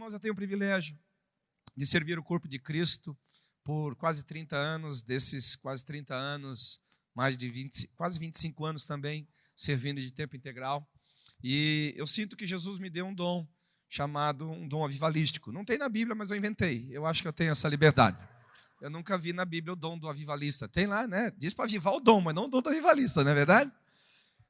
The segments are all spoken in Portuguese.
Irmãos, eu tenho o privilégio de servir o corpo de Cristo por quase 30 anos, desses quase 30 anos, mais de 20, quase 25 anos também servindo de tempo integral. E eu sinto que Jesus me deu um dom chamado um dom avivalístico. Não tem na Bíblia, mas eu inventei. Eu acho que eu tenho essa liberdade. Eu nunca vi na Bíblia o dom do avivalista. Tem lá, né? Diz para avivar o dom, mas não o dom do avivalista, não é verdade?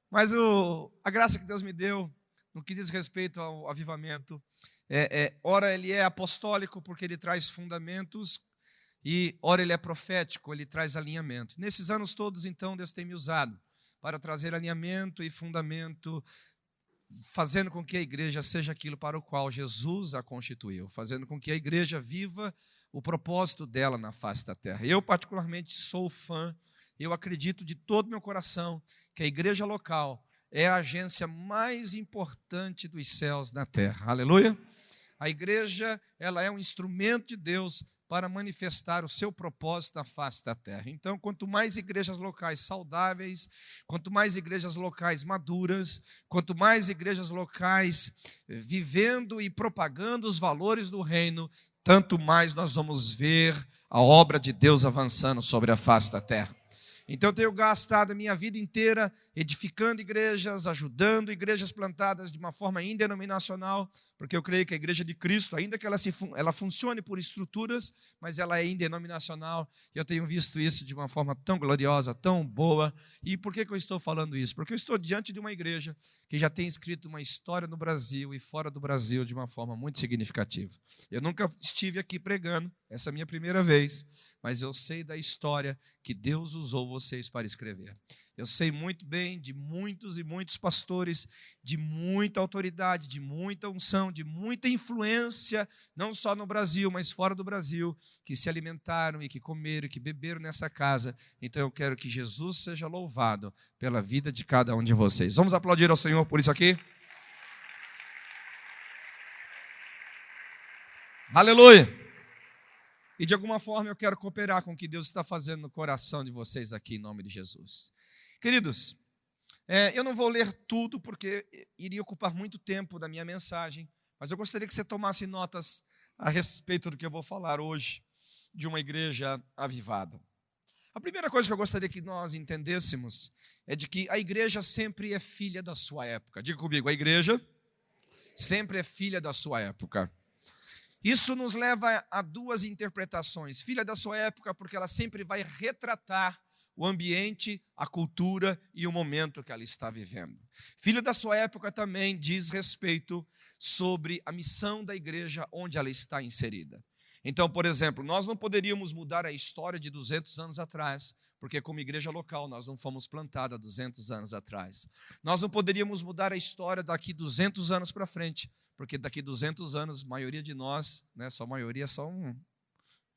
Mas o, a graça que Deus me deu, no que diz respeito ao avivamento, é, é, ora ele é apostólico porque ele traz fundamentos e ora ele é profético, ele traz alinhamento. Nesses anos todos, então, Deus tem me usado para trazer alinhamento e fundamento fazendo com que a igreja seja aquilo para o qual Jesus a constituiu, fazendo com que a igreja viva o propósito dela na face da terra. Eu, particularmente, sou fã, eu acredito de todo meu coração que a igreja local é a agência mais importante dos céus na terra. Aleluia! A igreja, ela é um instrumento de Deus para manifestar o seu propósito na face da terra. Então, quanto mais igrejas locais saudáveis, quanto mais igrejas locais maduras, quanto mais igrejas locais vivendo e propagando os valores do reino, tanto mais nós vamos ver a obra de Deus avançando sobre a face da terra. Então tenho gastado a minha vida inteira edificando igrejas, ajudando igrejas plantadas de uma forma indenominacional, porque eu creio que a igreja de Cristo, ainda que ela, se, ela funcione por estruturas, mas ela é indenominacional, e eu tenho visto isso de uma forma tão gloriosa, tão boa. E por que, que eu estou falando isso? Porque eu estou diante de uma igreja que já tem escrito uma história no Brasil e fora do Brasil de uma forma muito significativa. Eu nunca estive aqui pregando, essa é a minha primeira vez, mas eu sei da história que Deus usou vocês para escrever. Eu sei muito bem de muitos e muitos pastores, de muita autoridade, de muita unção, de muita influência, não só no Brasil, mas fora do Brasil, que se alimentaram e que comeram e que beberam nessa casa. Então eu quero que Jesus seja louvado pela vida de cada um de vocês. Vamos aplaudir ao Senhor por isso aqui? Aleluia! E de alguma forma eu quero cooperar com o que Deus está fazendo no coração de vocês aqui, em nome de Jesus. Queridos, é, eu não vou ler tudo porque iria ocupar muito tempo da minha mensagem, mas eu gostaria que você tomasse notas a respeito do que eu vou falar hoje de uma igreja avivada. A primeira coisa que eu gostaria que nós entendêssemos é de que a igreja sempre é filha da sua época. Diga comigo, a igreja sempre é filha da sua época. Isso nos leva a duas interpretações. Filha da sua época, porque ela sempre vai retratar o ambiente, a cultura e o momento que ela está vivendo. Filho da sua época também diz respeito sobre a missão da igreja onde ela está inserida. Então, por exemplo, nós não poderíamos mudar a história de 200 anos atrás, porque como igreja local nós não fomos plantados há 200 anos atrás. Nós não poderíamos mudar a história daqui 200 anos para frente, porque daqui 200 anos, a maioria de nós, né, só a maioria só um,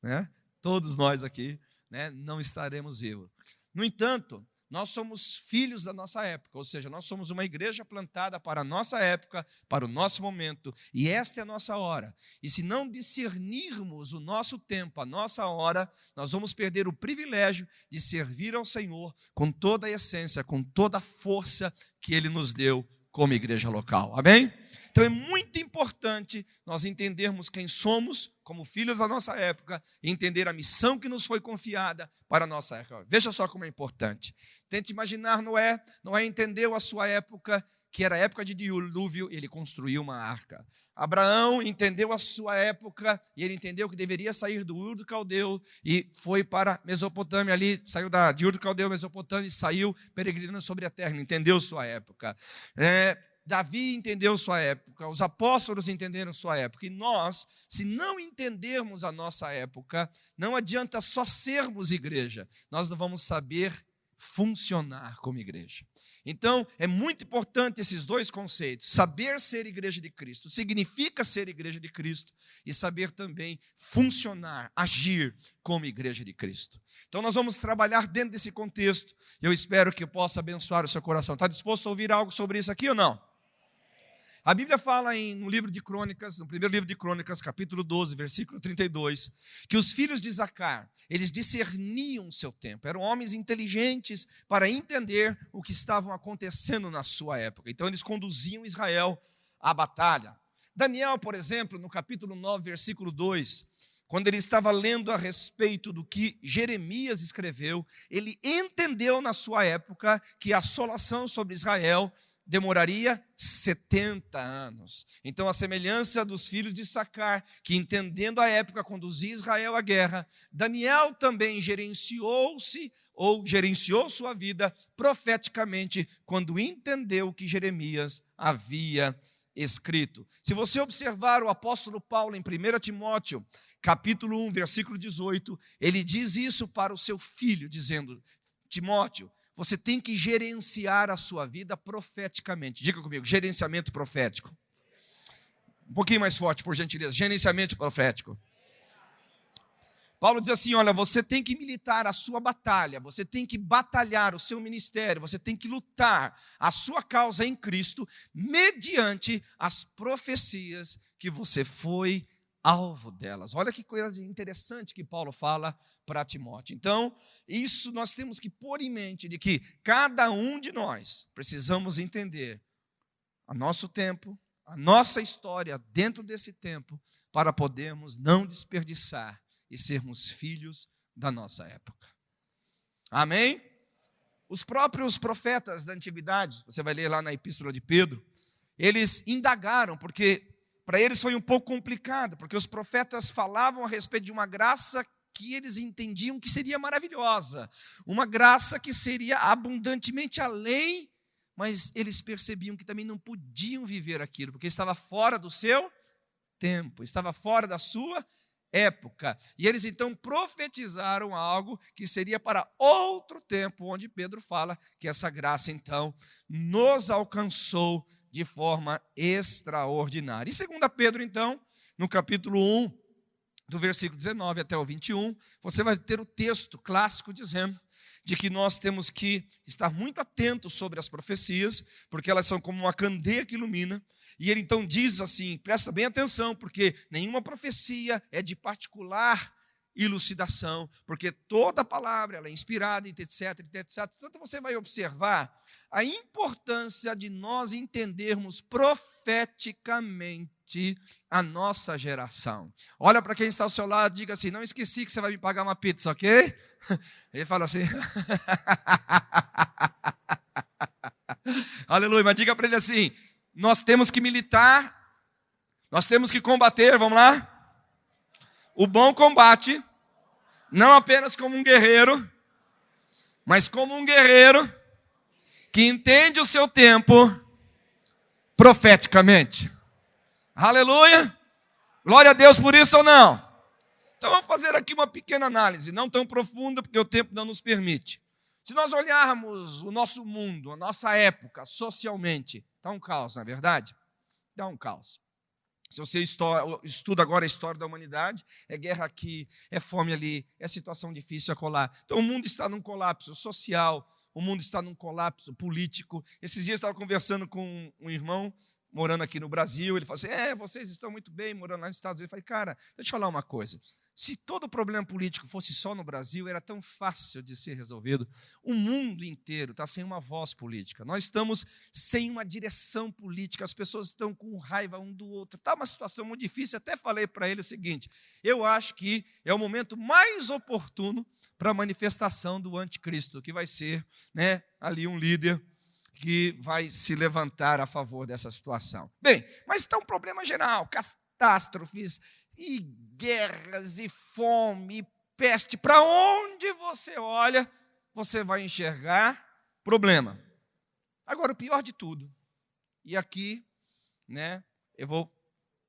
né, todos nós aqui, né, não estaremos vivos. No entanto, nós somos filhos da nossa época, ou seja, nós somos uma igreja plantada para a nossa época, para o nosso momento, e esta é a nossa hora. E se não discernirmos o nosso tempo, a nossa hora, nós vamos perder o privilégio de servir ao Senhor com toda a essência, com toda a força que Ele nos deu como igreja local. Amém? Então é muito importante nós entendermos quem somos como filhos da nossa época e entender a missão que nos foi confiada para a nossa época. Veja só como é importante. Tente imaginar Noé. Noé entendeu a sua época, que era a época de dilúvio, e ele construiu uma arca. Abraão entendeu a sua época e ele entendeu que deveria sair do Ur do Caldeu e foi para Mesopotâmia ali, saiu da, de Ur do Caldeu, Mesopotâmia e saiu peregrinando sobre a terra, entendeu sua época. É, Davi entendeu sua época, os apóstolos entenderam sua época, e nós, se não entendermos a nossa época, não adianta só sermos igreja, nós não vamos saber funcionar como igreja. Então, é muito importante esses dois conceitos. Saber ser igreja de Cristo significa ser igreja de Cristo e saber também funcionar, agir como igreja de Cristo. Então, nós vamos trabalhar dentro desse contexto. Eu espero que eu possa abençoar o seu coração. Está disposto a ouvir algo sobre isso aqui ou não? A Bíblia fala em, no livro de Crônicas, no primeiro livro de Crônicas, capítulo 12, versículo 32, que os filhos de Zacar, eles discerniam o seu tempo, eram homens inteligentes para entender o que estavam acontecendo na sua época. Então eles conduziam Israel à batalha. Daniel, por exemplo, no capítulo 9, versículo 2, quando ele estava lendo a respeito do que Jeremias escreveu, ele entendeu na sua época que a assolação sobre Israel demoraria 70 anos. Então, a semelhança dos filhos de Sacar, que entendendo a época conduzia Israel à guerra, Daniel também gerenciou-se ou gerenciou sua vida profeticamente quando entendeu que Jeremias havia escrito. Se você observar o apóstolo Paulo em 1 Timóteo, capítulo 1, versículo 18, ele diz isso para o seu filho, dizendo: Timóteo, você tem que gerenciar a sua vida profeticamente. Diga comigo, gerenciamento profético. Um pouquinho mais forte, por gentileza. Gerenciamento profético. Paulo diz assim: olha, você tem que militar a sua batalha, você tem que batalhar o seu ministério, você tem que lutar a sua causa em Cristo, mediante as profecias que você foi alvo delas. Olha que coisa interessante que Paulo fala para Timóteo. Então, isso nós temos que pôr em mente de que cada um de nós precisamos entender a nosso tempo, a nossa história dentro desse tempo, para podermos não desperdiçar e sermos filhos da nossa época. Amém? Os próprios profetas da antiguidade, você vai ler lá na epístola de Pedro, eles indagaram, porque para eles foi um pouco complicado, porque os profetas falavam a respeito de uma graça que eles entendiam que seria maravilhosa, uma graça que seria abundantemente além, mas eles percebiam que também não podiam viver aquilo, porque estava fora do seu tempo, estava fora da sua época. E eles então profetizaram algo que seria para outro tempo, onde Pedro fala que essa graça então nos alcançou de forma extraordinária. E segundo Pedro, então, no capítulo 1, do versículo 19 até o 21, você vai ter o texto clássico dizendo de que nós temos que estar muito atentos sobre as profecias, porque elas são como uma candeia que ilumina. E ele então diz assim: presta bem atenção, porque nenhuma profecia é de particular elucidação, porque toda palavra ela é inspirada, etc, etc. Portanto, você vai observar a importância de nós entendermos profeticamente a nossa geração. Olha para quem está ao seu lado, diga assim: não esqueci que você vai me pagar uma pizza, ok? Ele fala assim. Aleluia, mas diga para ele assim: nós temos que militar, nós temos que combater, vamos lá? O bom combate, não apenas como um guerreiro, mas como um guerreiro que entende o seu tempo profeticamente. Aleluia! Glória a Deus por isso ou não? Então vamos fazer aqui uma pequena análise, não tão profunda, porque o tempo não nos permite. Se nós olharmos o nosso mundo, a nossa época, socialmente, está um caos, não é verdade? Dá um caos. Se você estuda agora a história da humanidade, é guerra aqui, é fome ali, é situação difícil acolá. Então o mundo está num colapso social, o mundo está num colapso político. Esses dias eu estava conversando com um irmão morando aqui no Brasil, ele falou assim: É, vocês estão muito bem morando lá nos Estados Unidos. Eu falei, cara, deixa eu te falar uma coisa. Se todo problema político fosse só no Brasil, era tão fácil de ser resolvido. O mundo inteiro está sem uma voz política. Nós estamos sem uma direção política. As pessoas estão com raiva um do outro. Está uma situação muito difícil. Até falei para ele o seguinte: eu acho que é o momento mais oportuno para a manifestação do anticristo, que vai ser né, ali um líder que vai se levantar a favor dessa situação. Bem, mas está um problema geral, catástrofes e guerras e fome e peste. Para onde você olha, você vai enxergar problema. Agora, o pior de tudo, e aqui, né, eu vou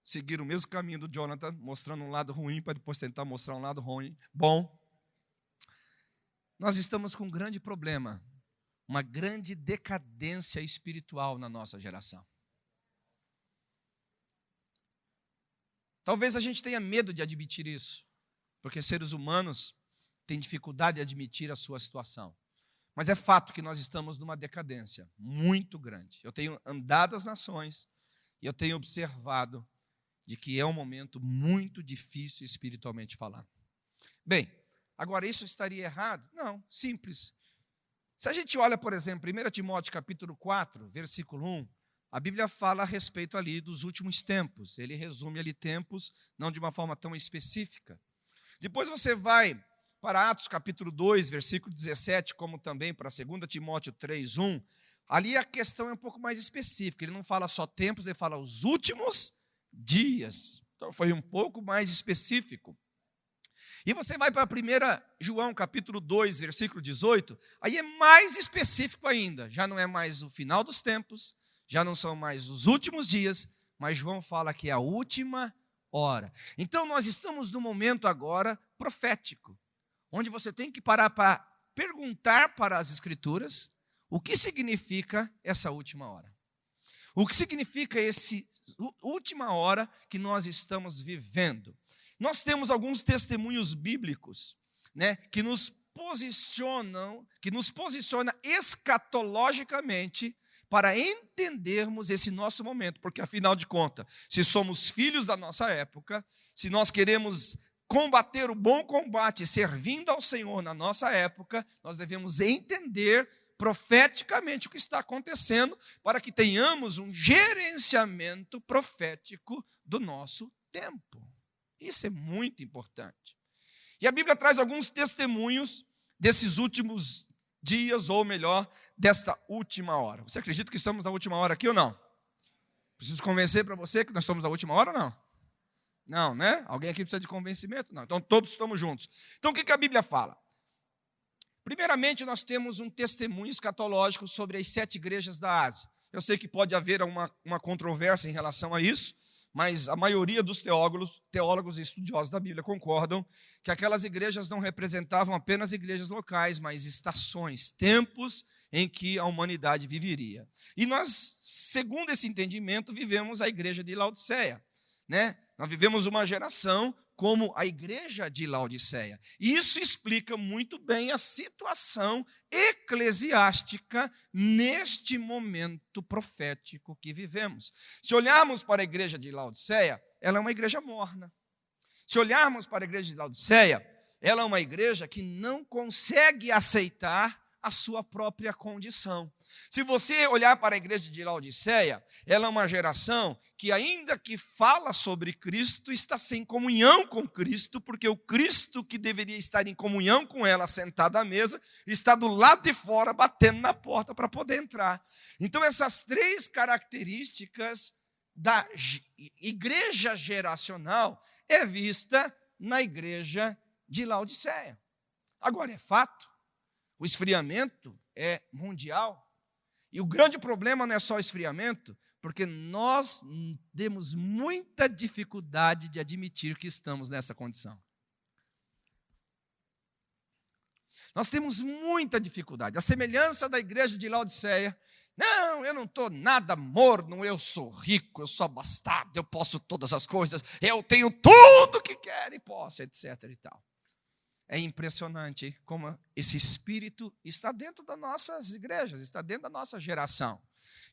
seguir o mesmo caminho do Jonathan, mostrando um lado ruim para depois tentar mostrar um lado ruim, bom. Nós estamos com um grande problema, uma grande decadência espiritual na nossa geração. Talvez a gente tenha medo de admitir isso, porque seres humanos têm dificuldade de admitir a sua situação. Mas é fato que nós estamos numa decadência muito grande. Eu tenho andado as nações e eu tenho observado de que é um momento muito difícil espiritualmente falando. Bem, Agora, isso estaria errado? Não, simples. Se a gente olha, por exemplo, 1 Timóteo capítulo 4, versículo 1, a Bíblia fala a respeito ali dos últimos tempos. Ele resume ali tempos, não de uma forma tão específica. Depois você vai para Atos capítulo 2, versículo 17, como também para 2 Timóteo 3, 1. Ali a questão é um pouco mais específica. Ele não fala só tempos, ele fala os últimos dias. Então foi um pouco mais específico. E você vai para 1 João capítulo 2, versículo 18, aí é mais específico ainda. Já não é mais o final dos tempos, já não são mais os últimos dias, mas João fala que é a última hora. Então nós estamos no momento agora profético, onde você tem que parar para perguntar para as Escrituras o que significa essa última hora. O que significa esse última hora que nós estamos vivendo? Nós temos alguns testemunhos bíblicos, né, que nos posicionam, que nos posiciona escatologicamente para entendermos esse nosso momento, porque afinal de contas, se somos filhos da nossa época, se nós queremos combater o bom combate servindo ao Senhor na nossa época, nós devemos entender profeticamente o que está acontecendo para que tenhamos um gerenciamento profético do nosso tempo. Isso é muito importante. E a Bíblia traz alguns testemunhos desses últimos dias, ou melhor, desta última hora. Você acredita que estamos na última hora aqui ou não? Preciso convencer para você que nós estamos na última hora ou não? Não, né? Alguém aqui precisa de convencimento? Não. Então todos estamos juntos. Então o que a Bíblia fala? Primeiramente, nós temos um testemunho escatológico sobre as sete igrejas da Ásia. Eu sei que pode haver uma, uma controvérsia em relação a isso, mas a maioria dos teólogos, teólogos e estudiosos da Bíblia concordam que aquelas igrejas não representavam apenas igrejas locais, mas estações, tempos em que a humanidade viveria. E nós, segundo esse entendimento, vivemos a igreja de Laodiceia, né? Nós vivemos uma geração como a igreja de Laodiceia. Isso explica muito bem a situação eclesiástica neste momento profético que vivemos. Se olharmos para a igreja de Laodiceia, ela é uma igreja morna. Se olharmos para a igreja de Laodiceia, ela é uma igreja que não consegue aceitar a sua própria condição. Se você olhar para a igreja de Laodiceia, ela é uma geração que, ainda que fala sobre Cristo, está sem comunhão com Cristo, porque o Cristo que deveria estar em comunhão com ela, sentado à mesa, está do lado de fora, batendo na porta para poder entrar. Então, essas três características da igreja geracional é vista na igreja de Laodiceia. Agora, é fato o esfriamento é mundial. E o grande problema não é só o esfriamento, porque nós temos muita dificuldade de admitir que estamos nessa condição. Nós temos muita dificuldade. A semelhança da igreja de Laodiceia. Não, eu não estou nada morno, eu sou rico, eu sou abastado, eu posso todas as coisas, eu tenho tudo que quero e posso, etc. e tal. É impressionante como esse espírito está dentro das nossas igrejas, está dentro da nossa geração.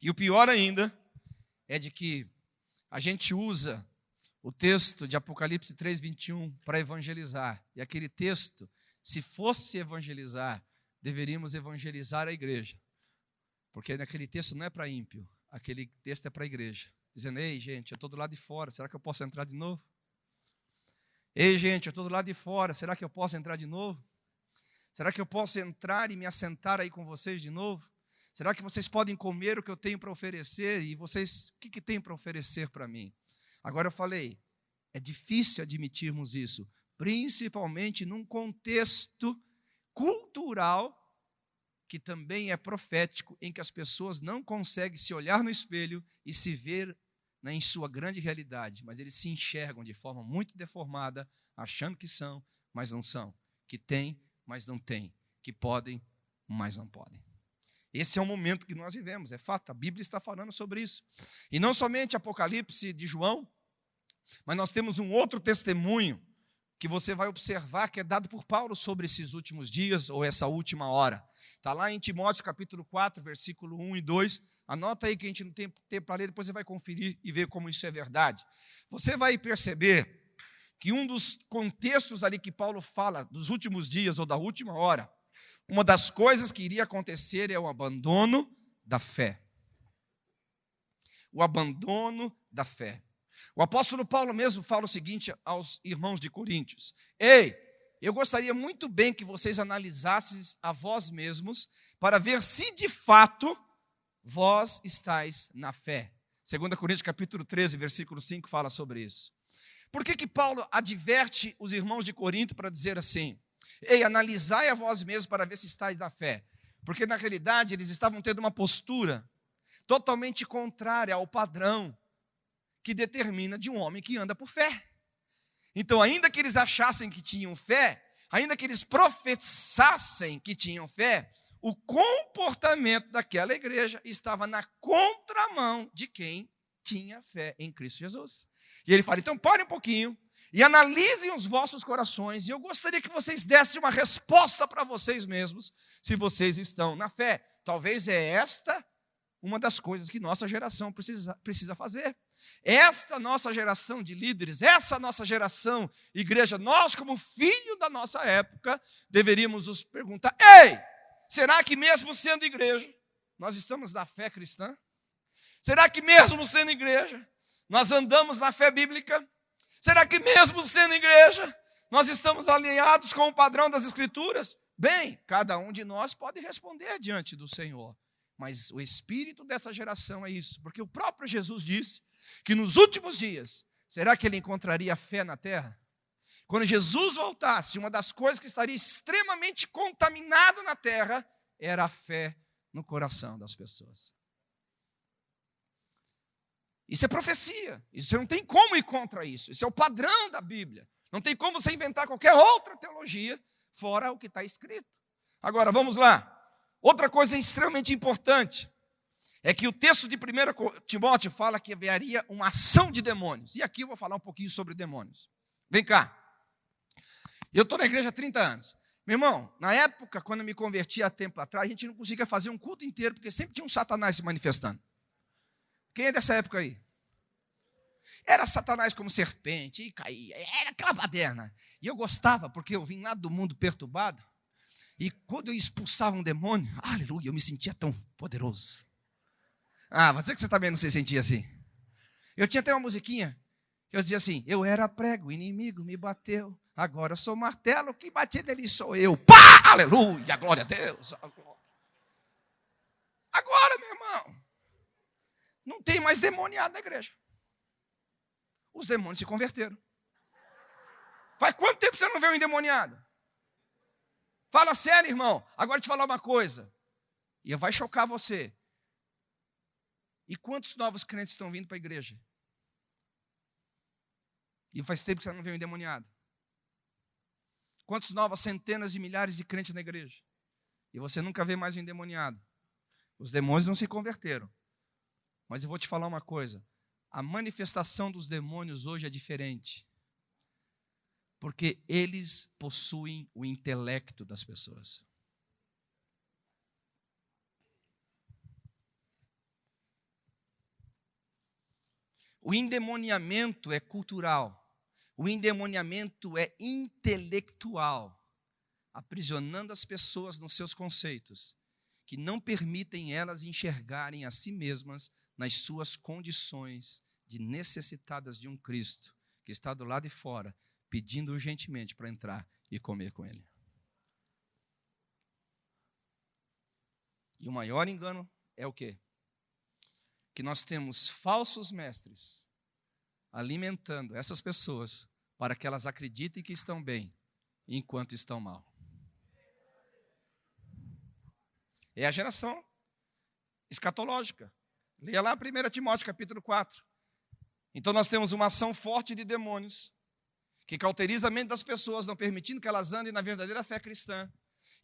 E o pior ainda é de que a gente usa o texto de Apocalipse 3:21 para evangelizar. E aquele texto, se fosse evangelizar, deveríamos evangelizar a igreja. Porque naquele texto não é para ímpio, aquele texto é para a igreja. Dizendo: "Ei, gente, eu estou do lado de fora, será que eu posso entrar de novo?" Ei, gente, eu estou do lado de fora, será que eu posso entrar de novo? Será que eu posso entrar e me assentar aí com vocês de novo? Será que vocês podem comer o que eu tenho para oferecer? E vocês, o que, que tem para oferecer para mim? Agora eu falei, é difícil admitirmos isso, principalmente num contexto cultural que também é profético, em que as pessoas não conseguem se olhar no espelho e se ver né, em sua grande realidade, mas eles se enxergam de forma muito deformada, achando que são, mas não são, que têm, mas não têm, que podem, mas não podem. Esse é o momento que nós vivemos, é fato, a Bíblia está falando sobre isso. E não somente Apocalipse de João, mas nós temos um outro testemunho que você vai observar que é dado por Paulo sobre esses últimos dias ou essa última hora. Está lá em Timóteo capítulo 4, versículo 1 e 2, Anota aí que a gente não tem tempo para ler, depois você vai conferir e ver como isso é verdade. Você vai perceber que um dos contextos ali que Paulo fala dos últimos dias ou da última hora, uma das coisas que iria acontecer é o abandono da fé. o abandono da fé. O apóstolo Paulo mesmo fala o seguinte aos irmãos de Coríntios: Ei, eu gostaria muito bem que vocês analisassem a vós mesmos para ver se de fato vós estáis na fé. 2 Coríntios capítulo 13, versículo 5 fala sobre isso. Por que, que Paulo adverte os irmãos de Corinto para dizer assim: Ei, analisai a vós mesmos para ver se estáis na fé? Porque na realidade eles estavam tendo uma postura totalmente contrária ao padrão que determina de um homem que anda por fé. Então, ainda que eles achassem que tinham fé, ainda que eles professassem que tinham fé, o comportamento daquela igreja estava na contramão de quem tinha fé em Cristo Jesus. E ele fala: então parem um pouquinho e analisem os vossos corações, e eu gostaria que vocês dessem uma resposta para vocês mesmos, se vocês estão na fé. Talvez é esta uma das coisas que nossa geração precisa, precisa fazer. Esta nossa geração de líderes, essa nossa geração, igreja, nós, como filho da nossa época, deveríamos nos perguntar: ei, será que mesmo sendo igreja, nós estamos na fé cristã? Será que mesmo sendo igreja, nós andamos na fé bíblica? Será que mesmo sendo igreja, nós estamos alinhados com o padrão das Escrituras? Bem, cada um de nós pode responder diante do Senhor. Mas o espírito dessa geração é isso, porque o próprio Jesus disse que nos últimos dias, será que ele encontraria fé na terra? Quando Jesus voltasse, uma das coisas que estaria extremamente contaminado na terra era a fé no coração das pessoas. Isso é profecia. Isso não tem como ir contra isso. Isso é o padrão da Bíblia. Não tem como você inventar qualquer outra teologia fora o que está escrito. Agora, vamos lá. Outra coisa extremamente importante é que o texto de 1 Timóteo fala que haveria uma ação de demônios. E aqui eu vou falar um pouquinho sobre demônios. Vem cá. Eu estou na igreja há 30 anos. Meu irmão, na época, quando eu me converti há tempo atrás, a gente não conseguia fazer um culto inteiro, porque sempre tinha um satanás se manifestando. Quem é dessa época aí? Era Satanás como serpente, e caía, era aquela baderna. E eu gostava, porque eu vim lá do mundo perturbado, e quando eu expulsava um demônio, aleluia, eu me sentia tão poderoso. Ah, você que você também não se sentia assim. Eu tinha até uma musiquinha. Eu dizia assim: Eu era prego, o inimigo me bateu. Agora sou martelo, quem bater dele sou eu. Pá! Aleluia, glória a Deus. Agora, meu irmão, não tem mais demoniado na igreja. Os demônios se converteram. Faz quanto tempo você não vê um endemoniado? Fala sério, irmão. Agora te falar uma coisa. E vai chocar você. E quantos novos crentes estão vindo para a igreja? E faz tempo que você não vê um endemoniado. Quantas novas centenas de milhares de crentes na igreja? E você nunca vê mais um endemoniado. Os demônios não se converteram. Mas eu vou te falar uma coisa: a manifestação dos demônios hoje é diferente. Porque eles possuem o intelecto das pessoas. O endemoniamento é cultural. O endemoniamento é intelectual, aprisionando as pessoas nos seus conceitos, que não permitem elas enxergarem a si mesmas nas suas condições de necessitadas de um Cristo que está do lado de fora, pedindo urgentemente para entrar e comer com Ele. E o maior engano é o quê? que nós temos falsos mestres alimentando essas pessoas para que elas acreditem que estão bem enquanto estão mal. É a geração escatológica. Leia lá 1 Timóteo capítulo 4. Então nós temos uma ação forte de demônios que cauteriza a mente das pessoas, não permitindo que elas andem na verdadeira fé cristã.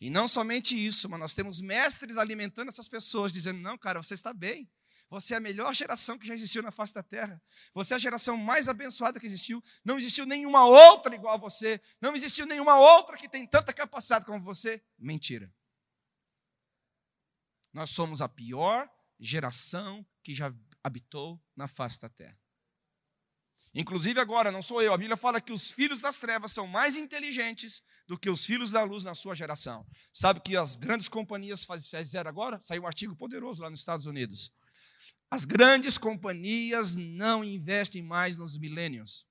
E não somente isso, mas nós temos mestres alimentando essas pessoas, dizendo: não, cara, você está bem. Você é a melhor geração que já existiu na face da terra. Você é a geração mais abençoada que existiu. Não existiu nenhuma outra igual a você. Não existiu nenhuma outra que tem tanta capacidade como você. Mentira. Nós somos a pior geração que já habitou na face da terra. Inclusive agora, não sou eu, a Bíblia fala que os filhos das trevas são mais inteligentes do que os filhos da luz na sua geração. Sabe que as grandes companhias fizeram agora? Saiu um artigo poderoso lá nos Estados Unidos as grandes companhias não investem mais nos milênios,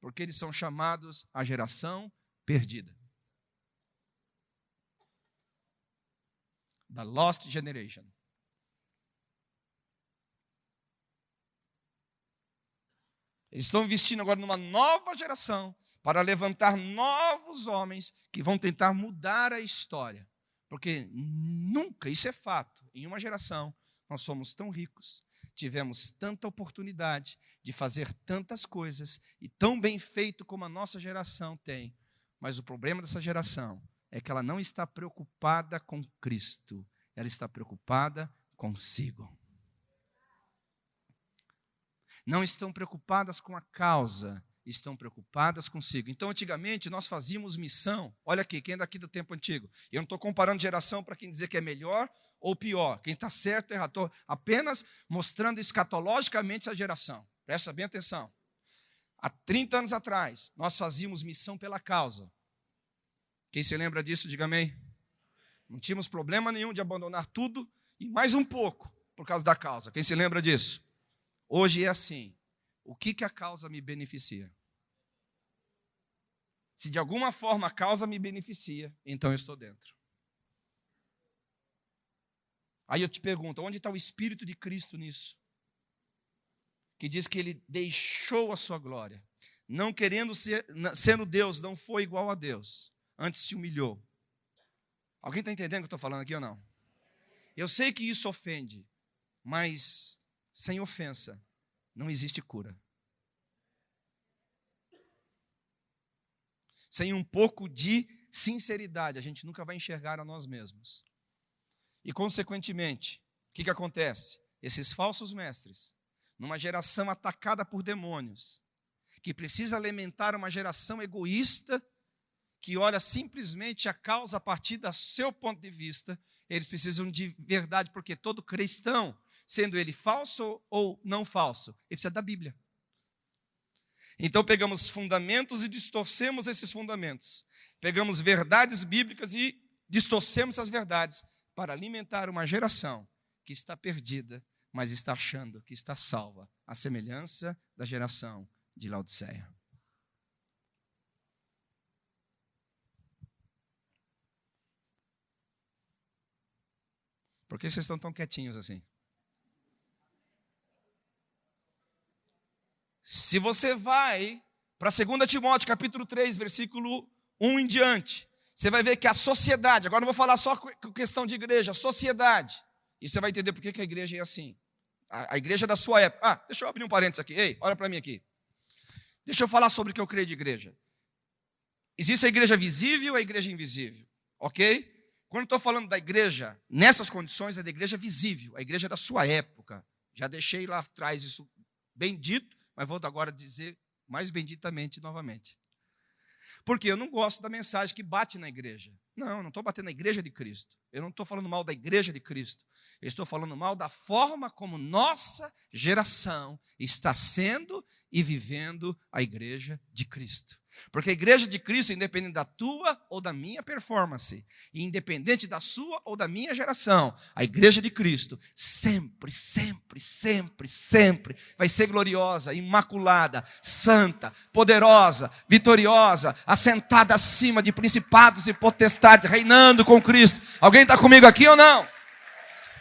porque eles são chamados a geração perdida. The Lost Generation. Eles estão investindo agora numa nova geração para levantar novos homens que vão tentar mudar a história. Porque nunca, isso é fato, em uma geração nós somos tão ricos, tivemos tanta oportunidade de fazer tantas coisas e tão bem feito como a nossa geração tem. Mas o problema dessa geração é que ela não está preocupada com Cristo, ela está preocupada consigo. Não estão preocupadas com a causa, estão preocupadas consigo. Então, antigamente, nós fazíamos missão. Olha aqui, quem é daqui do tempo antigo? Eu não estou comparando geração para quem dizer que é melhor ou pior, quem está certo ou errado. Apenas mostrando escatologicamente essa geração. Presta bem atenção. Há 30 anos atrás, nós fazíamos missão pela causa. Quem se lembra disso, diga amém. Não tínhamos problema nenhum de abandonar tudo e mais um pouco por causa da causa. Quem se lembra disso? Hoje é assim. O que, que a causa me beneficia? Se de alguma forma a causa me beneficia, então eu estou dentro. Aí eu te pergunto, onde está o Espírito de Cristo nisso? Que diz que ele deixou a sua glória, não querendo ser, sendo Deus, não foi igual a Deus, antes se humilhou. Alguém está entendendo o que eu estou falando aqui ou não? Eu sei que isso ofende, mas sem ofensa, não existe cura. Sem um pouco de sinceridade, a gente nunca vai enxergar a nós mesmos. E, consequentemente, o que, que acontece? Esses falsos mestres, numa geração atacada por demônios, que precisa alimentar uma geração egoísta, que olha simplesmente a causa a partir do seu ponto de vista, eles precisam de verdade, porque todo cristão sendo ele falso ou não falso. Ele precisa da Bíblia. Então pegamos fundamentos e distorcemos esses fundamentos. Pegamos verdades bíblicas e distorcemos as verdades para alimentar uma geração que está perdida, mas está achando que está salva, a semelhança da geração de Laodiceia. Por que vocês estão tão quietinhos assim? Se você vai para 2 Timóteo capítulo 3, versículo 1 em diante, você vai ver que a sociedade, agora não vou falar só com questão de igreja, sociedade, e você vai entender por que a igreja é assim. A, a igreja da sua época. Ah, deixa eu abrir um parênteses aqui. Ei, olha para mim aqui. Deixa eu falar sobre o que eu creio de igreja. Existe a igreja visível e a igreja invisível, ok? Quando estou falando da igreja, nessas condições, é da igreja visível, a igreja da sua época. Já deixei lá atrás isso bem dito, mas vou agora dizer mais benditamente novamente. Porque eu não gosto da mensagem que bate na igreja. Não, eu não estou batendo na igreja de Cristo. Eu não estou falando mal da igreja de Cristo. Eu estou falando mal da forma como nossa geração está sendo e vivendo a igreja de Cristo. Porque a igreja de Cristo, independente da tua ou da minha performance, e independente da sua ou da minha geração, a igreja de Cristo sempre, sempre, sempre, sempre vai ser gloriosa, imaculada, santa, poderosa, vitoriosa, assentada acima de principados e potestades, reinando com Cristo. Alguém está comigo aqui ou não?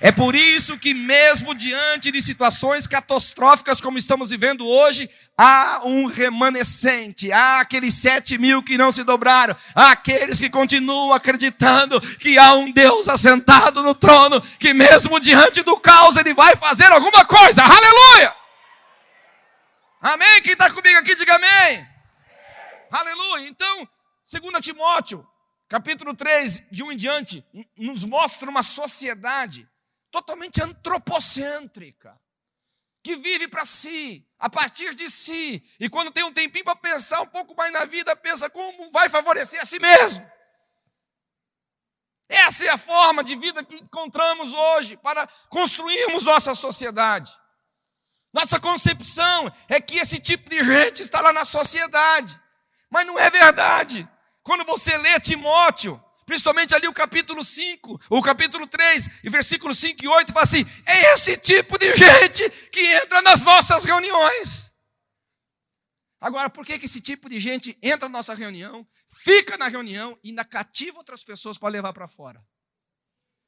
É por isso que, mesmo diante de situações catastróficas como estamos vivendo hoje, há um remanescente, há aqueles sete mil que não se dobraram, há aqueles que continuam acreditando que há um Deus assentado no trono, que mesmo diante do caos ele vai fazer alguma coisa. Aleluia! Amém? Quem está comigo aqui, diga amém. Aleluia. Então, 2 Timóteo, capítulo 3, de um em diante, nos mostra uma sociedade totalmente antropocêntrica, que vive para si, a partir de si, e quando tem um tempinho para pensar um pouco mais na vida, pensa como vai favorecer a si mesmo. Essa é a forma de vida que encontramos hoje para construirmos nossa sociedade. Nossa concepção é que esse tipo de gente está lá na sociedade, mas não é verdade. Quando você lê Timóteo, principalmente ali o capítulo 5, o capítulo 3, e versículo 5 e 8, fala assim: é esse tipo de gente que entra nas nossas reuniões. Agora, por que, que esse tipo de gente entra na nossa reunião, fica na reunião e ainda cativa outras pessoas para levar para fora?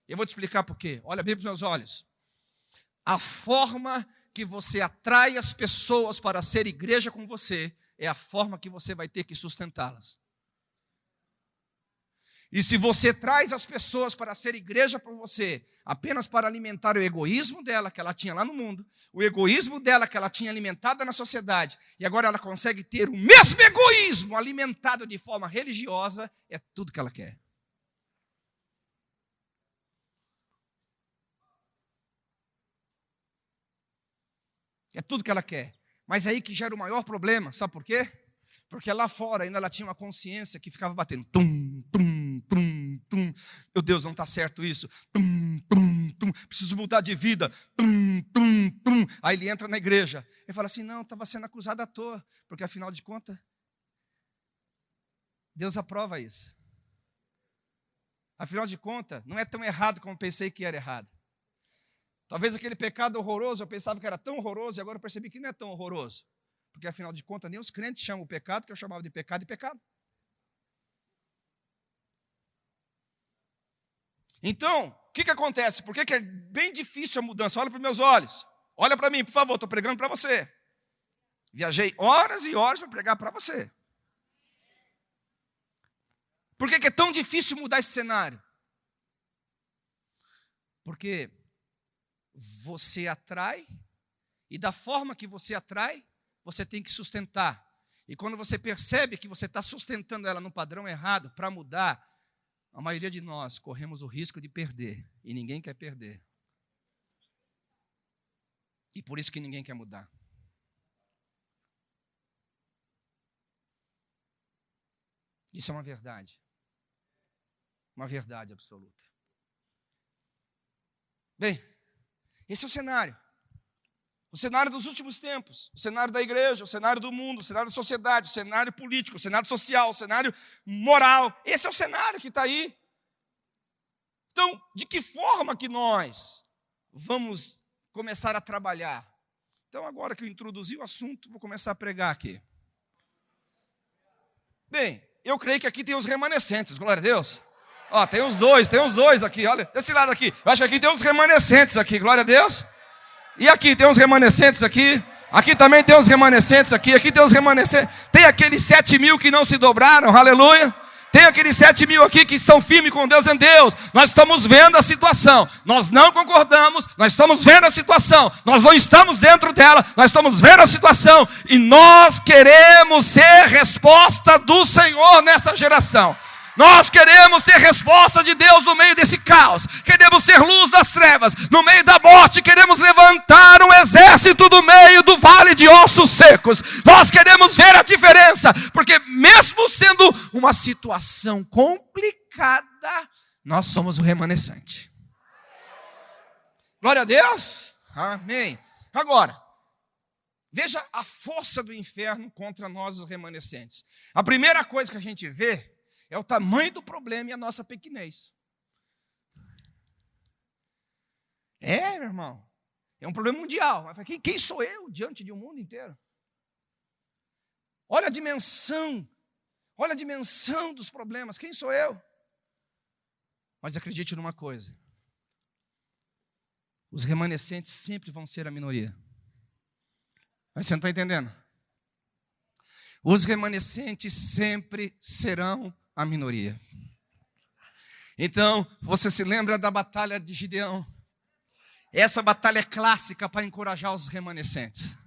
Eu vou te explicar por quê. Olha bem para os meus olhos. A forma que você atrai as pessoas para ser igreja com você é a forma que você vai ter que sustentá-las. E se você traz as pessoas para ser igreja para você, apenas para alimentar o egoísmo dela que ela tinha lá no mundo, o egoísmo dela que ela tinha alimentado na sociedade, e agora ela consegue ter o mesmo egoísmo alimentado de forma religiosa, é tudo que ela quer. É tudo que ela quer. Mas é aí que gera o maior problema, sabe por quê? Porque lá fora ainda ela tinha uma consciência que ficava batendo. Tum, tum, tum, tum. Meu Deus, não está certo isso. Tum, tum, tum. Preciso mudar de vida. Tum, tum, tum. Aí ele entra na igreja e fala assim: não, estava sendo acusado à toa. Porque afinal de contas, Deus aprova isso. Afinal de contas, não é tão errado como pensei que era errado. Talvez aquele pecado horroroso, eu pensava que era tão horroroso e agora eu percebi que não é tão horroroso. Porque afinal de contas, nem os crentes chamam o pecado que eu chamava de pecado e pecado. Então, o que, que acontece? Por que, que é bem difícil a mudança? Olha para meus olhos. Olha para mim, por favor, estou pregando para você. Viajei horas e horas para pregar para você. Por que, que é tão difícil mudar esse cenário? Porque você atrai, e da forma que você atrai, você tem que sustentar. E quando você percebe que você está sustentando ela no padrão errado para mudar, a maioria de nós corremos o risco de perder. E ninguém quer perder. E por isso que ninguém quer mudar. Isso é uma verdade. Uma verdade absoluta. Bem, esse é o cenário. O cenário dos últimos tempos, o cenário da igreja, o cenário do mundo, o cenário da sociedade, o cenário político, o cenário social, o cenário moral. Esse é o cenário que está aí. Então, de que forma que nós vamos começar a trabalhar? Então, agora que eu introduzi o assunto, vou começar a pregar aqui. Bem, eu creio que aqui tem os remanescentes, glória a Deus. Ó, tem uns dois, tem uns dois aqui, olha, desse lado aqui. Eu acho que aqui tem uns remanescentes aqui, glória a Deus. E aqui tem uns remanescentes aqui. Aqui também tem uns remanescentes aqui. Aqui tem uns remanescentes. Tem aqueles sete mil que não se dobraram, aleluia. Tem aqueles sete mil aqui que estão firmes com Deus em Deus. Nós estamos vendo a situação. Nós não concordamos. Nós estamos vendo a situação. Nós não estamos dentro dela. Nós estamos vendo a situação. E nós queremos ser resposta do Senhor nessa geração. Nós queremos ser resposta de Deus no meio desse caos. Queremos ser luz das trevas. No meio da morte, queremos levantar um exército do meio do vale de ossos secos. Nós queremos ver a diferença, porque mesmo sendo uma situação complicada, nós somos o remanescente. Glória a Deus. Amém. Agora, veja a força do inferno contra nós, os remanescentes. A primeira coisa que a gente vê é o tamanho do problema e a nossa pequenez. É, meu irmão. É um problema mundial. Quem, quem sou eu diante de um mundo inteiro? Olha a dimensão. Olha a dimensão dos problemas. Quem sou eu? Mas acredite numa coisa: os remanescentes sempre vão ser a minoria. Mas você não está entendendo? Os remanescentes sempre serão a minoria. Então, você se lembra da batalha de Gideão? Essa batalha é clássica para encorajar os remanescentes.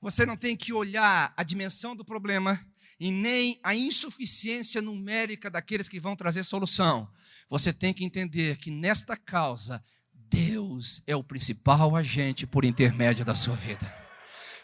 Você não tem que olhar a dimensão do problema e nem a insuficiência numérica daqueles que vão trazer solução. Você tem que entender que nesta causa, Deus é o principal agente por intermédio da sua vida.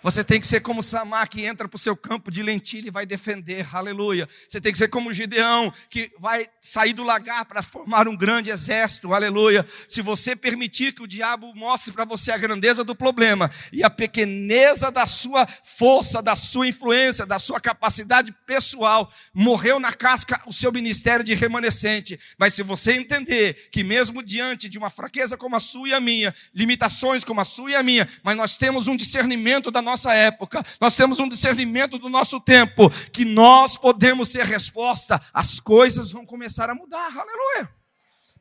Você tem que ser como Samar, que entra para o seu campo de lentilha e vai defender, aleluia. Você tem que ser como Gideão, que vai sair do lagar para formar um grande exército, aleluia. Se você permitir que o diabo mostre para você a grandeza do problema e a pequeneza da sua força, da sua influência, da sua capacidade pessoal, morreu na casca o seu ministério de remanescente. Mas se você entender que, mesmo diante de uma fraqueza como a sua e a minha, limitações como a sua e a minha, mas nós temos um discernimento da nossa nossa época, nós temos um discernimento do nosso tempo, que nós podemos ser resposta, as coisas vão começar a mudar, aleluia.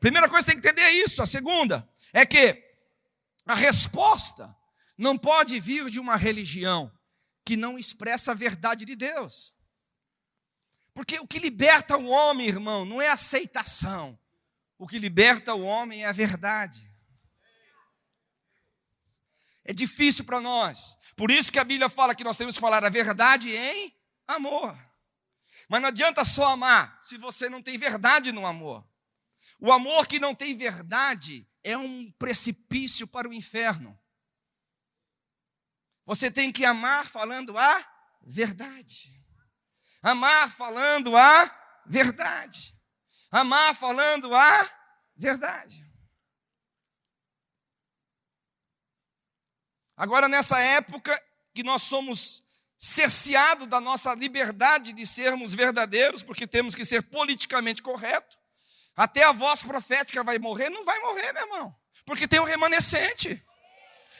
Primeira coisa que tem que entender é isso. A segunda é que a resposta não pode vir de uma religião que não expressa a verdade de Deus. Porque o que liberta o homem, irmão, não é aceitação. O que liberta o homem é a verdade. É difícil para nós. Por isso que a Bíblia fala que nós temos que falar a verdade em amor. Mas não adianta só amar se você não tem verdade no amor. O amor que não tem verdade é um precipício para o inferno. Você tem que amar falando a verdade. Amar falando a verdade. Amar falando a verdade. Agora, nessa época que nós somos cerceados da nossa liberdade de sermos verdadeiros, porque temos que ser politicamente correto, até a voz profética vai morrer? Não vai morrer, meu irmão, porque tem um remanescente.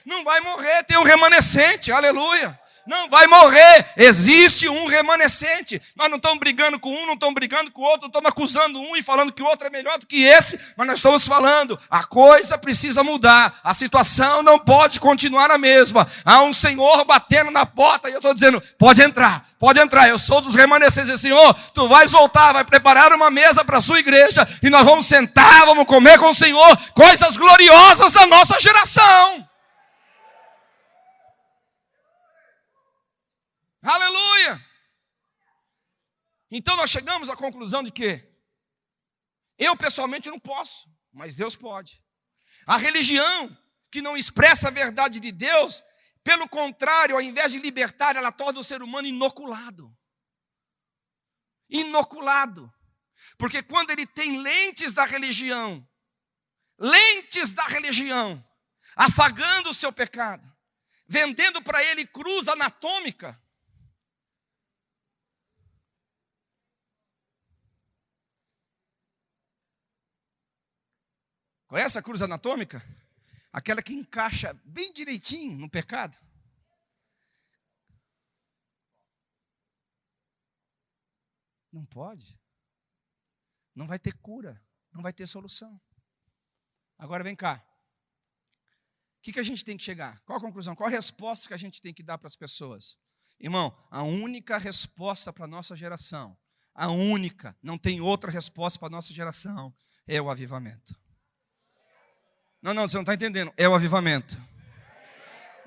Não vai morrer, tem um remanescente, aleluia não vai morrer. Existe um remanescente. Nós não estamos brigando com um, não estamos brigando com o outro, não estamos acusando um e falando que o outro é melhor do que esse, mas nós estamos falando, a coisa precisa mudar, a situação não pode continuar a mesma. Há um Senhor batendo na porta e eu estou dizendo: pode entrar, pode entrar. Eu sou dos remanescentes, Senhor, tu vais voltar, vai preparar uma mesa para a sua igreja e nós vamos sentar, vamos comer com o Senhor coisas gloriosas da nossa geração. Aleluia! Então nós chegamos à conclusão de que eu pessoalmente não posso, mas Deus pode. A religião que não expressa a verdade de Deus, pelo contrário, ao invés de libertar, ela torna o ser humano inoculado. Inoculado. Porque quando ele tem lentes da religião, lentes da religião, afagando o seu pecado, vendendo para ele cruz anatômica, Conhece a cruz anatômica? Aquela que encaixa bem direitinho no pecado. Não pode. Não vai ter cura. Não vai ter solução. Agora vem cá. O que, que a gente tem que chegar? Qual a conclusão? Qual a resposta que a gente tem que dar para as pessoas? Irmão, a única resposta para a nossa geração, a única, não tem outra resposta para a nossa geração, é o avivamento. Não, não, você não está entendendo. É o avivamento.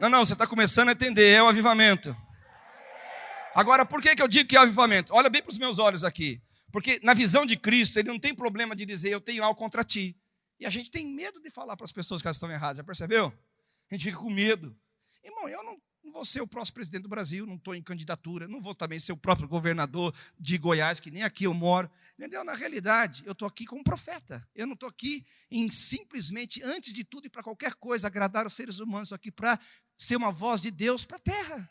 Não, não, você está começando a entender. É o avivamento. Agora, por que, que eu digo que é avivamento? Olha bem para os meus olhos aqui. Porque na visão de Cristo, ele não tem problema de dizer eu tenho algo contra ti. E a gente tem medo de falar para as pessoas que elas estão erradas, já percebeu? A gente fica com medo. Irmão, eu não, não vou ser o próximo presidente do Brasil, não estou em candidatura, não vou também ser o próprio governador de Goiás, que nem aqui eu moro. Entendeu? Na realidade, eu estou aqui como profeta. Eu não estou aqui em simplesmente, antes de tudo e para qualquer coisa, agradar os seres humanos, estou aqui para ser uma voz de Deus para a terra.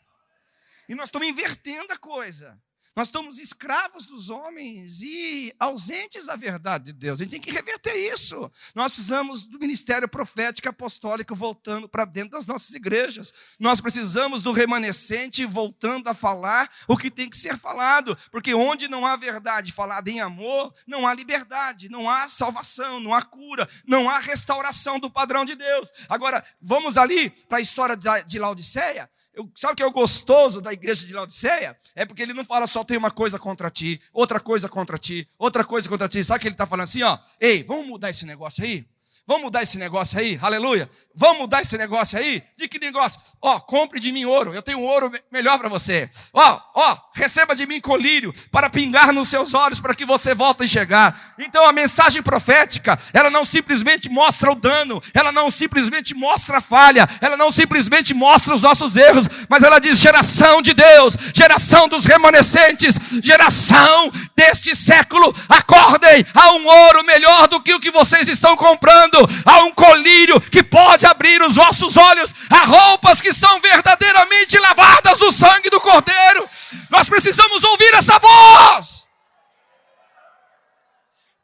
E nós estamos invertendo a coisa. Nós estamos escravos dos homens e ausentes da verdade de Deus. A gente tem que reverter isso. Nós precisamos do ministério profético apostólico voltando para dentro das nossas igrejas. Nós precisamos do remanescente voltando a falar o que tem que ser falado. Porque onde não há verdade falada em amor, não há liberdade, não há salvação, não há cura, não há restauração do padrão de Deus. Agora, vamos ali para a história de Laodiceia. Eu, sabe o que é o gostoso da igreja de Laodiceia? É porque ele não fala só tem uma coisa contra ti, outra coisa contra ti, outra coisa contra ti. Sabe o que ele está falando assim, ó? Ei, vamos mudar esse negócio aí? Vamos mudar esse negócio aí? Aleluia. Vamos mudar esse negócio aí? De que negócio? Ó, compre de mim ouro. Eu tenho um ouro melhor para você. Ó, ó, receba de mim colírio para pingar nos seus olhos para que você volte a enxergar. Então a mensagem profética, ela não simplesmente mostra o dano, ela não simplesmente mostra a falha, ela não simplesmente mostra os nossos erros, mas ela diz geração de Deus, geração dos remanescentes, geração deste século, acordem, há um ouro melhor do que o que vocês estão comprando, há um colírio que pode abrir os vossos olhos a roupas que são verdadeiramente lavadas no sangue do Cordeiro. Nós precisamos ouvir essa voz.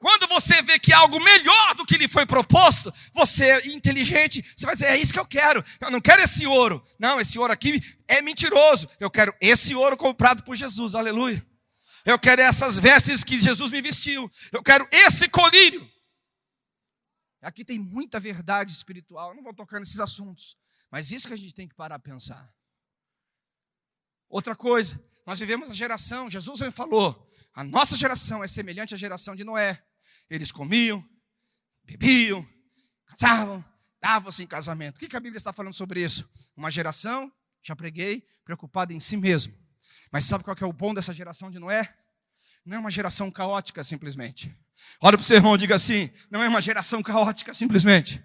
Quando você vê que algo melhor do que lhe foi proposto, você é inteligente, você vai dizer: é isso que eu quero. Eu não quero esse ouro. Não, esse ouro aqui é mentiroso. Eu quero esse ouro comprado por Jesus. Aleluia. Eu quero essas vestes que Jesus me vestiu. Eu quero esse colírio. Aqui tem muita verdade espiritual. Eu não vou tocar nesses assuntos. Mas isso que a gente tem que parar a pensar. Outra coisa, nós vivemos a geração, Jesus me falou, a nossa geração é semelhante à geração de Noé. Eles comiam, bebiam, casavam, davam-se em casamento. O que a Bíblia está falando sobre isso? Uma geração, já preguei, preocupada em si mesmo. Mas sabe qual é o bom dessa geração de Noé? Não é uma geração caótica simplesmente. Olha para o seu irmão e diga assim: não é uma geração caótica simplesmente.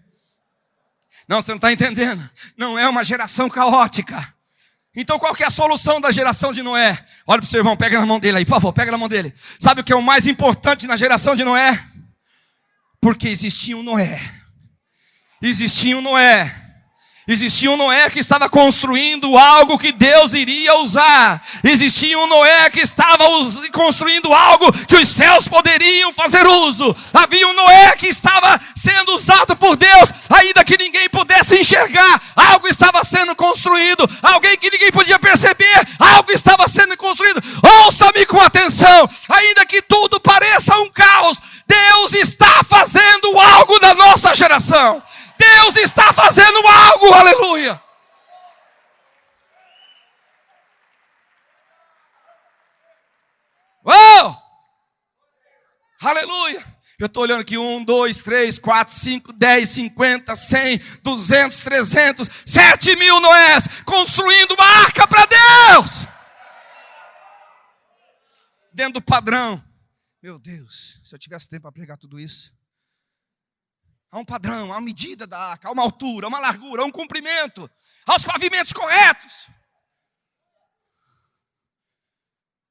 Não, você não está entendendo. Não é uma geração caótica. Então qual que é a solução da geração de Noé? Olha para o seu irmão, pega na mão dele aí, por favor, pega na mão dele. Sabe o que é o mais importante na geração de Noé? Porque existia um Noé. Existia um Noé Existia um Noé que estava construindo algo que Deus iria usar. Existia um Noé que estava construindo algo que os céus poderiam fazer uso. Havia um Noé que estava sendo usado por Deus, ainda que ninguém pudesse enxergar. Algo estava sendo construído, alguém que ninguém podia perceber. Algo estava sendo construído. Ouça-me com atenção, ainda que tudo pareça um caos. Deus está fazendo algo na nossa geração. Deus está fazendo algo, aleluia. Oh! Aleluia. Eu estou olhando aqui, um, dois, três, quatro, cinco, dez, cinquenta, cem, duzentos, trezentos, sete mil Noés, construindo uma arca para Deus. Dentro do padrão. Meu Deus, se eu tivesse tempo para pregar tudo isso. Há um padrão, há uma medida da arca, há uma altura, há uma largura, há um comprimento, há os pavimentos corretos.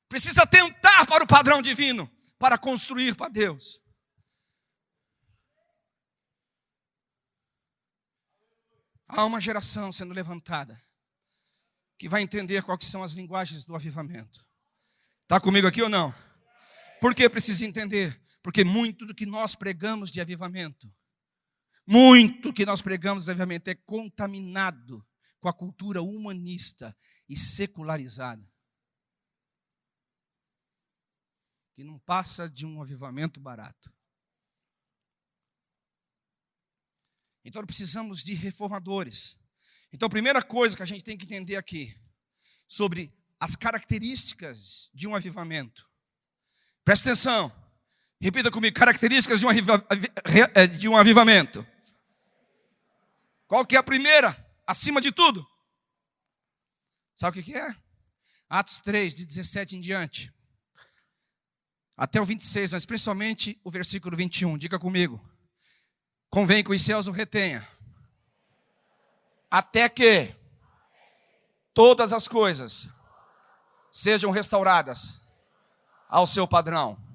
Precisa tentar para o padrão divino, para construir para Deus. Há uma geração sendo levantada que vai entender quais são as linguagens do avivamento. Está comigo aqui ou não? Por que precisa entender? Porque muito do que nós pregamos de avivamento muito que nós pregamos, obviamente, é contaminado com a cultura humanista e secularizada. Que não passa de um avivamento barato. Então precisamos de reformadores. Então a primeira coisa que a gente tem que entender aqui sobre as características de um avivamento. Presta atenção. Repita comigo, características de um, eh, de um avivamento. Qual que é a primeira? Acima de tudo. Sabe o que é? Atos 3, de 17 em diante. Até o 26, mas principalmente o versículo 21. Diga comigo. Convém que os céus o retenha. Até que todas as coisas sejam restauradas ao seu padrão.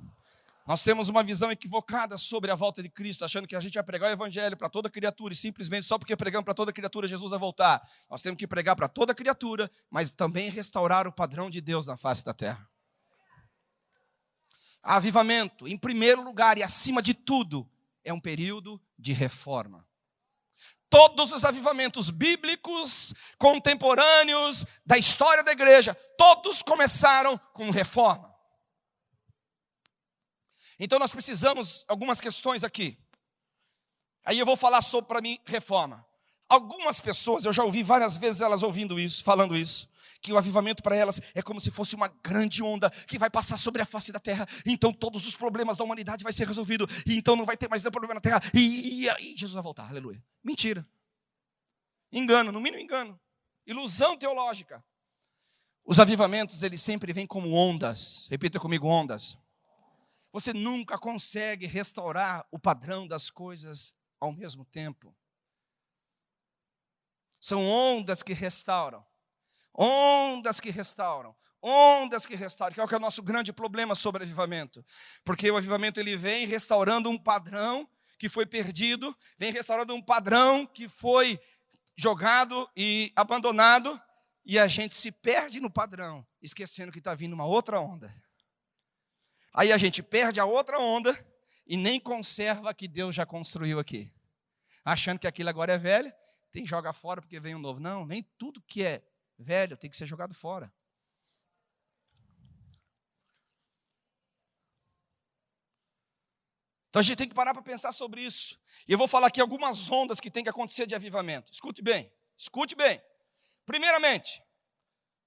Nós temos uma visão equivocada sobre a volta de Cristo, achando que a gente vai pregar o evangelho para toda criatura e simplesmente só porque pregamos para toda criatura Jesus vai voltar. Nós temos que pregar para toda criatura, mas também restaurar o padrão de Deus na face da terra. Avivamento, em primeiro lugar e acima de tudo, é um período de reforma. Todos os avivamentos bíblicos, contemporâneos, da história da igreja, todos começaram com reforma. Então nós precisamos algumas questões aqui. Aí eu vou falar sobre para mim reforma. Algumas pessoas, eu já ouvi várias vezes elas ouvindo isso, falando isso, que o avivamento para elas é como se fosse uma grande onda que vai passar sobre a face da terra. Então todos os problemas da humanidade vai ser resolvido e então não vai ter mais nenhum problema na terra e, e, e Jesus vai voltar. Aleluia. Mentira. Engano, no mínimo engano. Ilusão teológica. Os avivamentos, eles sempre vêm como ondas. Repita comigo, ondas. Você nunca consegue restaurar o padrão das coisas ao mesmo tempo. São ondas que restauram. Ondas que restauram. Ondas que restauram. Que é o que é o nosso grande problema sobre avivamento. Porque o avivamento ele vem restaurando um padrão que foi perdido, vem restaurando um padrão que foi jogado e abandonado, e a gente se perde no padrão, esquecendo que está vindo uma outra onda. Aí a gente perde a outra onda e nem conserva a que Deus já construiu aqui. Achando que aquilo agora é velho, tem que jogar fora porque vem um novo. Não, nem tudo que é velho tem que ser jogado fora. Então a gente tem que parar para pensar sobre isso. E eu vou falar aqui algumas ondas que tem que acontecer de avivamento. Escute bem, escute bem. Primeiramente,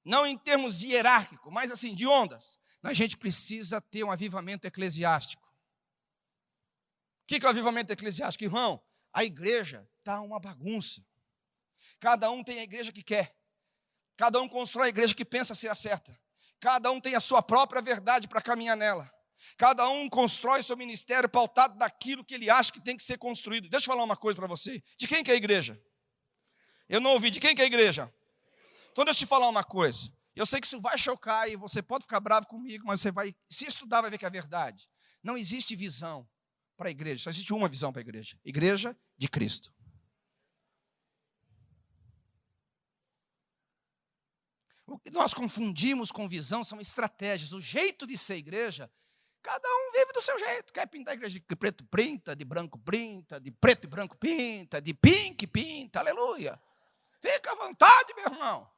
não em termos de hierárquico, mas assim, de ondas. A gente precisa ter um avivamento eclesiástico. O que é o avivamento eclesiástico, irmão? A igreja está uma bagunça. Cada um tem a igreja que quer. Cada um constrói a igreja que pensa ser a certa. Cada um tem a sua própria verdade para caminhar nela. Cada um constrói seu ministério pautado daquilo que ele acha que tem que ser construído. Deixa eu falar uma coisa para você. De quem que é a igreja? Eu não ouvi. De quem que é a igreja? Então deixa eu te falar uma coisa. Eu sei que isso vai chocar e você pode ficar bravo comigo, mas você vai, se estudar, vai ver que é verdade. Não existe visão para a igreja, só existe uma visão para a igreja: igreja de Cristo. O que nós confundimos com visão são estratégias. O jeito de ser igreja, cada um vive do seu jeito. Quer pintar a igreja de preto, pinta, de branco, pinta, de preto e branco, pinta, de pink, pinta, aleluia. Fica à vontade, meu irmão.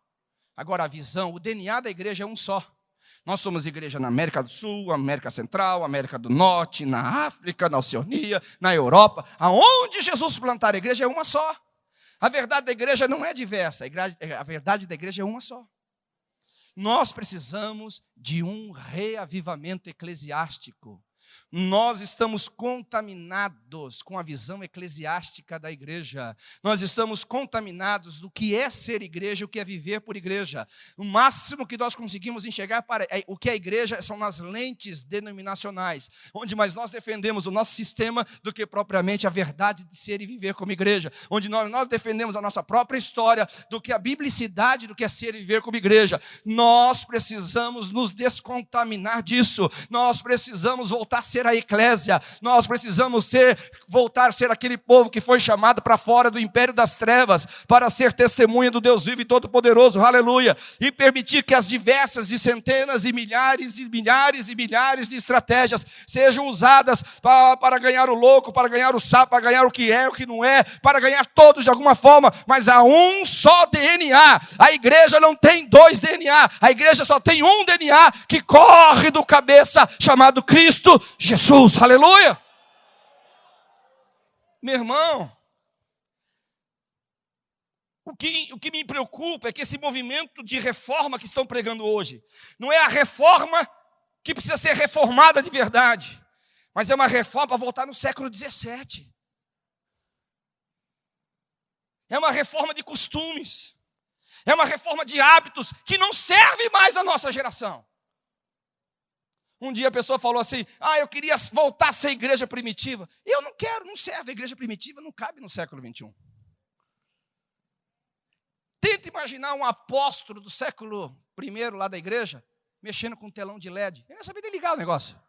Agora, a visão, o DNA da igreja é um só. Nós somos igreja na América do Sul, América Central, América do Norte, na África, na Oceania, na Europa. Aonde Jesus plantar a igreja é uma só. A verdade da igreja não é diversa, a verdade da igreja é uma só. Nós precisamos de um reavivamento eclesiástico. Nós estamos contaminados com a visão eclesiástica da igreja. Nós estamos contaminados do que é ser igreja, o que é viver por igreja. O máximo que nós conseguimos enxergar para é, o que é igreja são nas lentes denominacionais, onde mais nós defendemos o nosso sistema do que propriamente a verdade de ser e viver como igreja, onde nós, nós defendemos a nossa própria história do que a biblicidade do que é ser e viver como igreja. Nós precisamos nos descontaminar disso. Nós precisamos voltar a ser ser a eclésia, nós precisamos ser, voltar a ser aquele povo que foi chamado para fora do império das trevas, para ser testemunha do Deus vivo e todo-poderoso, aleluia, e permitir que as diversas e centenas e milhares e milhares e milhares de estratégias sejam usadas para, para ganhar o louco, para ganhar o sapo, para ganhar o que é, o que não é, para ganhar todos de alguma forma, mas há um só DNA. A. Igreja não tem dois DNA, a. Igreja só tem um DNA que corre do cabeça chamado Cristo Jesus, aleluia. Meu irmão, o que, o que me preocupa é que esse movimento de reforma que estão pregando hoje, não é a reforma que precisa ser reformada de verdade, mas é uma reforma para voltar no século 17. É uma reforma de costumes, é uma reforma de hábitos que não serve mais à nossa geração. Um dia a pessoa falou assim: Ah, eu queria voltar a ser igreja primitiva. Eu não quero, não serve. A igreja primitiva não cabe no século 21. Tenta imaginar um apóstolo do século I lá da igreja, mexendo com um telão de LED. Ele não sabia nem ligar o negócio.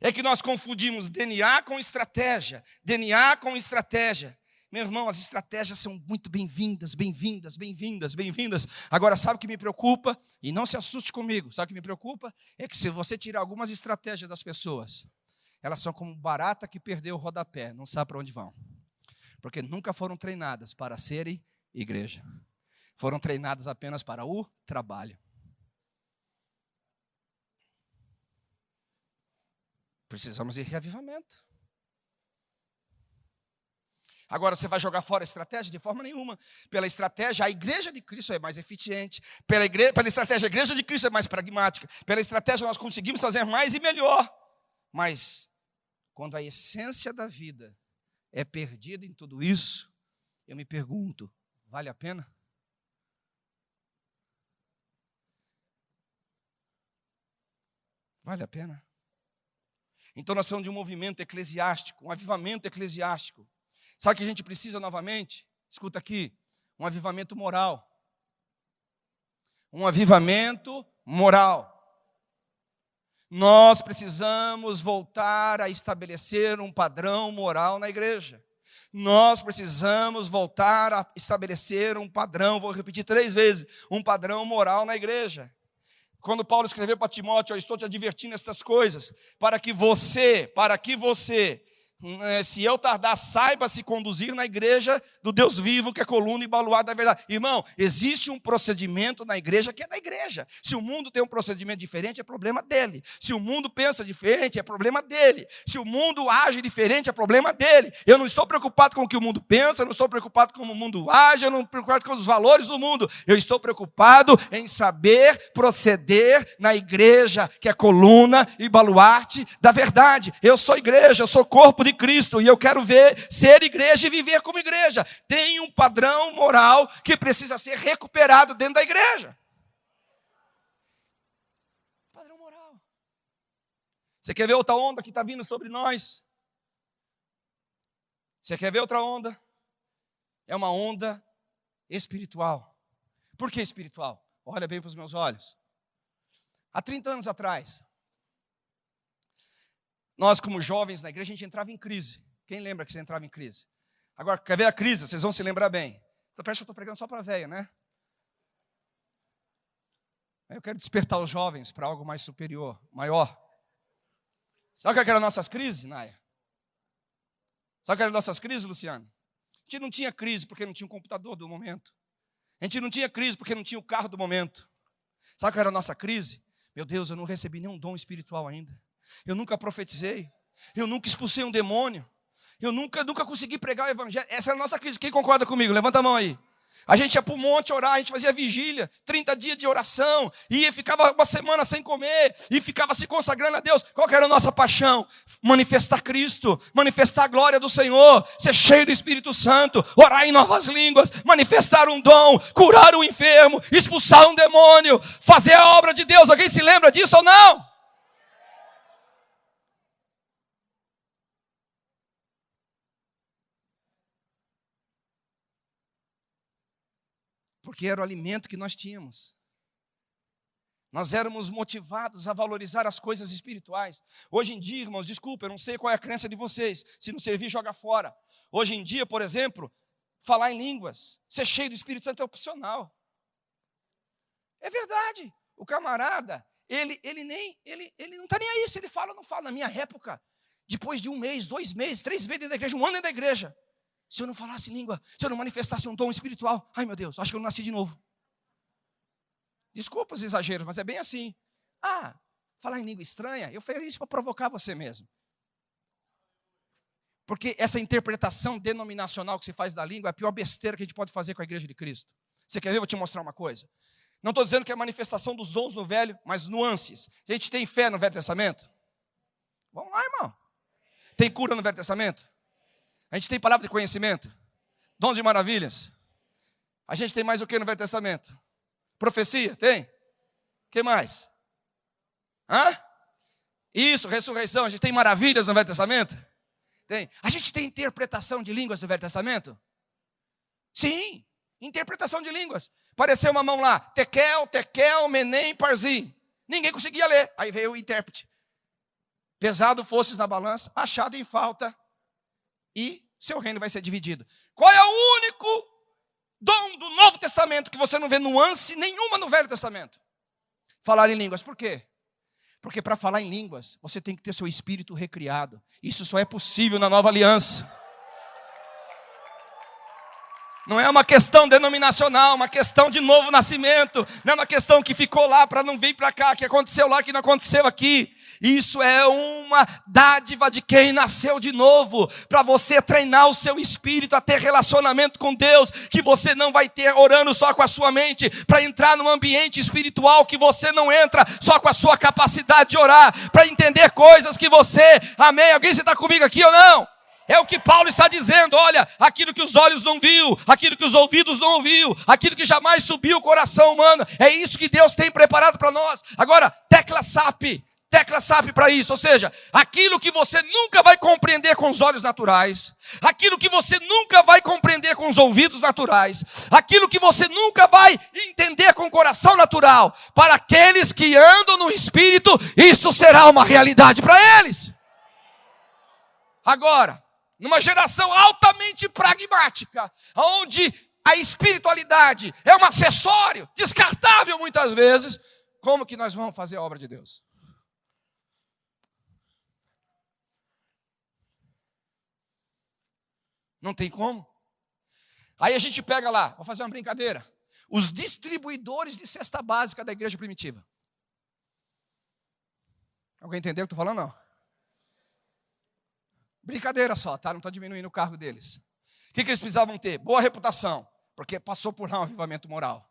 É que nós confundimos DNA com estratégia. DNA com estratégia. Meu irmão, as estratégias são muito bem-vindas, bem-vindas, bem-vindas, bem-vindas. Agora, sabe o que me preocupa? E não se assuste comigo. Sabe o que me preocupa? É que se você tirar algumas estratégias das pessoas, elas são como barata que perdeu o rodapé, não sabe para onde vão. Porque nunca foram treinadas para serem igreja. Foram treinadas apenas para o trabalho. Precisamos de reavivamento. Agora, você vai jogar fora a estratégia? De forma nenhuma. Pela estratégia, a igreja de Cristo é mais eficiente. Pela, igreja, pela estratégia, a igreja de Cristo é mais pragmática. Pela estratégia, nós conseguimos fazer mais e melhor. Mas, quando a essência da vida é perdida em tudo isso, eu me pergunto: vale a pena? Vale a pena? Então nós falamos de um movimento eclesiástico, um avivamento eclesiástico. Sabe o que a gente precisa novamente? Escuta aqui, um avivamento moral. Um avivamento moral. Nós precisamos voltar a estabelecer um padrão moral na igreja. Nós precisamos voltar a estabelecer um padrão, vou repetir três vezes, um padrão moral na igreja. Quando Paulo escreveu para Timóteo, eu estou te advertindo estas coisas, para que você, para que você se eu tardar, saiba se conduzir na igreja do Deus vivo, que é coluna e baluarte da verdade. Irmão, existe um procedimento na igreja que é da igreja. Se o mundo tem um procedimento diferente, é problema dele. Se o mundo pensa diferente, é problema dele. Se o mundo age diferente, é problema dele. Eu não estou preocupado com o que o mundo pensa, eu não estou preocupado com como o mundo age, eu não estou preocupado com os valores do mundo. Eu estou preocupado em saber proceder na igreja, que é coluna e baluarte da verdade. Eu sou igreja, eu sou corpo de de Cristo e eu quero ver ser igreja e viver como igreja. Tem um padrão moral que precisa ser recuperado dentro da igreja. Padrão moral. Você quer ver outra onda que está vindo sobre nós? Você quer ver outra onda? É uma onda espiritual. Por que espiritual? Olha bem para os meus olhos. Há 30 anos atrás, nós, como jovens na igreja, a gente entrava em crise. Quem lembra que você entrava em crise? Agora, quer ver a crise? Vocês vão se lembrar bem. Então, parece que eu estou pregando só para velha, né? Eu quero despertar os jovens para algo mais superior, maior. Sabe o que eram nossas crises, Naya? Sabe o que eram nossas crises, Luciano? A gente não tinha crise porque não tinha um computador do momento. A gente não tinha crise porque não tinha o carro do momento. Sabe o que era a nossa crise? Meu Deus, eu não recebi nenhum dom espiritual ainda. Eu nunca profetizei. Eu nunca expulsei um demônio. Eu nunca, nunca consegui pregar o evangelho. Essa é a nossa crise. Quem concorda comigo? Levanta a mão aí. A gente ia para o monte orar, a gente fazia vigília, 30 dias de oração, e ficava uma semana sem comer, e ficava se consagrando a Deus. Qual era a nossa paixão? Manifestar Cristo, manifestar a glória do Senhor, ser cheio do Espírito Santo, orar em novas línguas, manifestar um dom, curar o enfermo, expulsar um demônio, fazer a obra de Deus. Alguém se lembra disso ou não? Porque era o alimento que nós tínhamos. Nós éramos motivados a valorizar as coisas espirituais. Hoje em dia, irmãos, desculpa, eu não sei qual é a crença de vocês. Se não servir, joga fora. Hoje em dia, por exemplo, falar em línguas, ser cheio do Espírito Santo é opcional. É verdade. O camarada, ele, ele nem, ele, ele não está nem aí se ele fala ou não fala. Na minha época, depois de um mês, dois meses, três meses dentro da igreja, um ano dentro da igreja, se eu não falasse língua, se eu não manifestasse um dom espiritual, ai meu Deus, acho que eu não nasci de novo. Desculpa os exageros, mas é bem assim. Ah, falar em língua estranha, eu falei isso para provocar você mesmo. Porque essa interpretação denominacional que se faz da língua é a pior besteira que a gente pode fazer com a igreja de Cristo. Você quer ver? Eu vou te mostrar uma coisa. Não estou dizendo que é manifestação dos dons no Velho, mas nuances. A gente tem fé no Velho Testamento? Vamos lá, irmão. Tem cura no Velho Testamento? A gente tem palavra de conhecimento, dons de maravilhas. A gente tem mais o que no Velho Testamento? Profecia, tem? Que mais? Hã? Isso, ressurreição. A gente tem maravilhas no Velho Testamento? Tem. A gente tem interpretação de línguas no Velho Testamento? Sim, interpretação de línguas. Apareceu uma mão lá, tekel, tekel, menem, parzi. Ninguém conseguia ler. Aí veio o intérprete. Pesado fosses na balança, achado em falta, e seu reino vai ser dividido. Qual é o único dom do Novo Testamento que você não vê nuance nenhuma no Velho Testamento? Falar em línguas. Por quê? Porque para falar em línguas, você tem que ter seu espírito recriado. Isso só é possível na nova aliança. Não é uma questão denominacional, uma questão de novo nascimento, não é uma questão que ficou lá para não vir para cá, que aconteceu lá, que não aconteceu aqui. Isso é uma dádiva de quem nasceu de novo, para você treinar o seu espírito a ter relacionamento com Deus, que você não vai ter orando só com a sua mente, para entrar num ambiente espiritual que você não entra só com a sua capacidade de orar, para entender coisas que você, amém? Alguém está comigo aqui ou não? É o que Paulo está dizendo. Olha, aquilo que os olhos não viu, aquilo que os ouvidos não ouviu, aquilo que jamais subiu o coração humano. É isso que Deus tem preparado para nós. Agora, tecla SAP. Tecla SAP para isso, ou seja, aquilo que você nunca vai compreender com os olhos naturais, aquilo que você nunca vai compreender com os ouvidos naturais, aquilo que você nunca vai entender com o coração natural, para aqueles que andam no espírito, isso será uma realidade para eles. Agora, numa geração altamente pragmática, onde a espiritualidade é um acessório, descartável muitas vezes, como que nós vamos fazer a obra de Deus? Não tem como. Aí a gente pega lá, vou fazer uma brincadeira. Os distribuidores de cesta básica da igreja primitiva. Alguém entendeu o que eu estou falando? Não. Brincadeira só, tá? Não estou diminuindo o cargo deles. O que, que eles precisavam ter? Boa reputação, porque passou por lá um avivamento moral.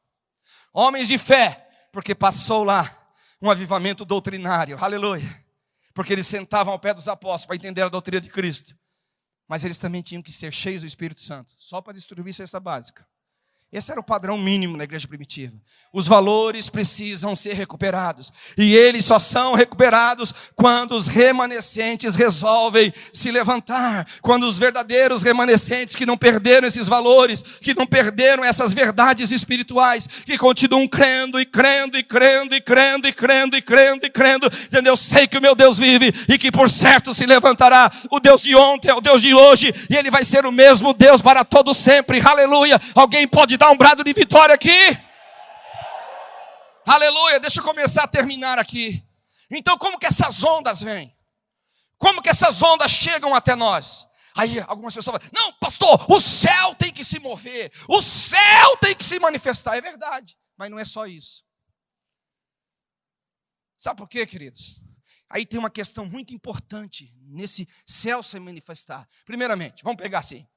Homens de fé, porque passou lá um avivamento doutrinário. Aleluia. Porque eles sentavam ao pé dos apóstolos para entender a doutrina de Cristo. Mas eles também tinham que ser cheios do Espírito Santo, só para distribuir cesta básica. Esse era o padrão mínimo na igreja primitiva. Os valores precisam ser recuperados. E eles só são recuperados quando os remanescentes resolvem se levantar. Quando os verdadeiros remanescentes que não perderam esses valores, que não perderam essas verdades espirituais, que continuam crendo e crendo e crendo e crendo e crendo e crendo e crendo, entendeu? Eu sei que o meu Deus vive e que por certo se levantará. O Deus de ontem é o Deus de hoje e ele vai ser o mesmo Deus para todo sempre. Aleluia. Alguém pode dar um brado de vitória aqui? Aleluia, deixa eu começar a terminar aqui. Então, como que essas ondas vêm? Como que essas ondas chegam até nós? Aí algumas pessoas falam: Não, pastor, o céu tem que se mover, o céu tem que se manifestar. É verdade, mas não é só isso. Sabe por quê, queridos? Aí tem uma questão muito importante nesse céu se manifestar. Primeiramente, vamos pegar assim: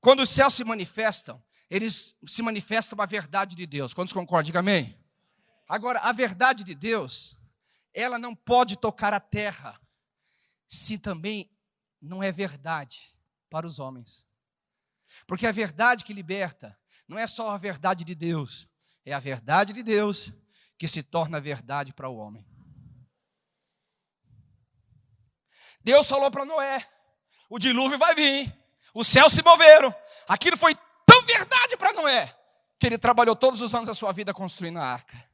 quando os céus se manifestam, eles se manifestam a verdade de Deus. Quantos concordam? Diga amém. Agora, a verdade de Deus, ela não pode tocar a terra se também não é verdade para os homens. Porque a verdade que liberta não é só a verdade de Deus, é a verdade de Deus que se torna verdade para o homem. Deus falou para Noé: o dilúvio vai vir, os céus se moveram, aquilo foi verdade para Noé, que ele trabalhou todos os anos da sua vida construindo a arca.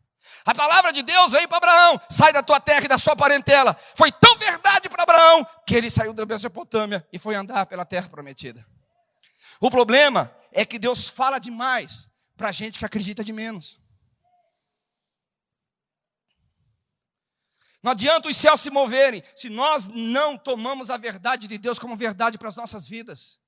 A palavra de Deus veio para Abraão: sai da tua terra e da sua parentela. Foi tão verdade para Abraão que ele saiu da Mesopotâmia e foi andar pela terra prometida. O problema é que Deus fala demais para gente que acredita de menos. Não adianta os céus se moverem se nós não tomamos a verdade de Deus como verdade para as nossas vidas.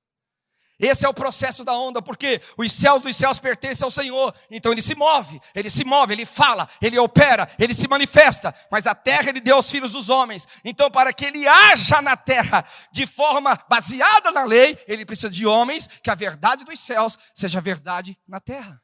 Esse é o processo da onda, porque os céus dos céus pertencem ao Senhor. Então ele se move, ele se move, ele fala, ele opera, ele se manifesta. Mas a terra ele deu aos filhos dos homens. Então, para que ele haja na terra de forma baseada na lei, ele precisa de homens que a verdade dos céus seja verdade na terra.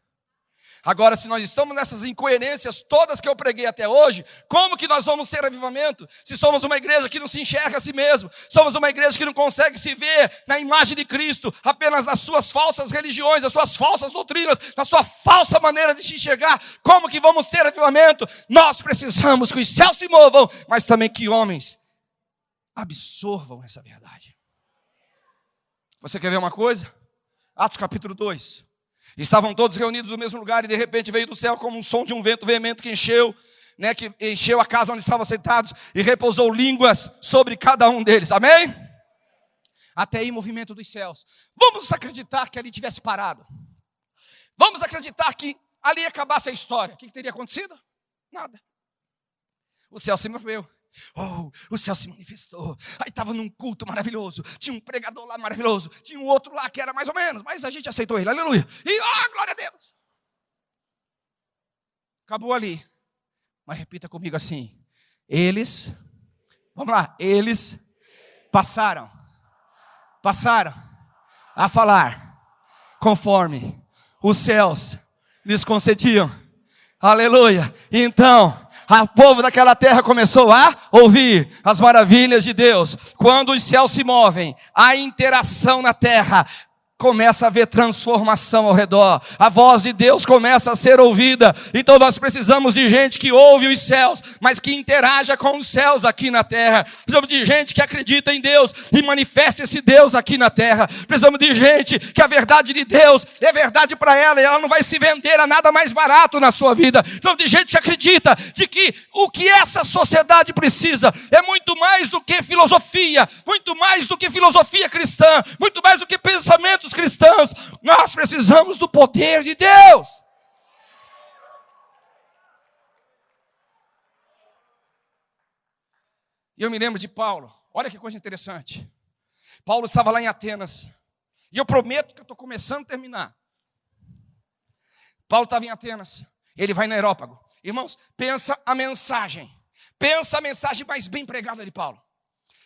Agora, se nós estamos nessas incoerências todas que eu preguei até hoje, como que nós vamos ter avivamento? Se somos uma igreja que não se enxerga a si mesmo, somos uma igreja que não consegue se ver na imagem de Cristo, apenas nas suas falsas religiões, nas suas falsas doutrinas, na sua falsa maneira de se enxergar, como que vamos ter avivamento? Nós precisamos que os céus se movam, mas também que homens absorvam essa verdade. Você quer ver uma coisa? Atos capítulo 2. Estavam todos reunidos no mesmo lugar e de repente veio do céu como um som de um vento veemente que encheu, né, que encheu a casa onde estavam sentados e repousou línguas sobre cada um deles. Amém? Até aí movimento dos céus. Vamos acreditar que ali tivesse parado. Vamos acreditar que ali acabasse a história. O que teria acontecido? Nada. O céu se moveu. Oh, o céu se manifestou. Aí estava num culto maravilhoso. Tinha um pregador lá maravilhoso. Tinha um outro lá que era mais ou menos, mas a gente aceitou ele. Aleluia. E oh, glória a Deus. Acabou ali. Mas repita comigo assim: eles, vamos lá, eles passaram, passaram a falar conforme os céus lhes concediam. Aleluia. Então, o povo daquela terra começou a ouvir as maravilhas de Deus. Quando os céus se movem, a interação na terra começa a haver transformação ao redor. A voz de Deus começa a ser ouvida. Então nós precisamos de gente que ouve os céus, mas que interaja com os céus aqui na terra. Precisamos de gente que acredita em Deus e manifeste esse Deus aqui na terra. Precisamos de gente que a verdade de Deus é verdade para ela e ela não vai se vender a nada mais barato na sua vida. Precisamos de gente que acredita de que o que essa sociedade precisa é muito mais do que filosofia, muito mais do que filosofia cristã, muito mais do que pensamentos cristãos, nós precisamos do poder de Deus. E eu me lembro de Paulo, olha que coisa interessante. Paulo estava lá em Atenas, e eu prometo que eu estou começando a terminar. Paulo estava em Atenas, ele vai no aerópago. Irmãos, pensa a mensagem, pensa a mensagem mais bem pregada de Paulo.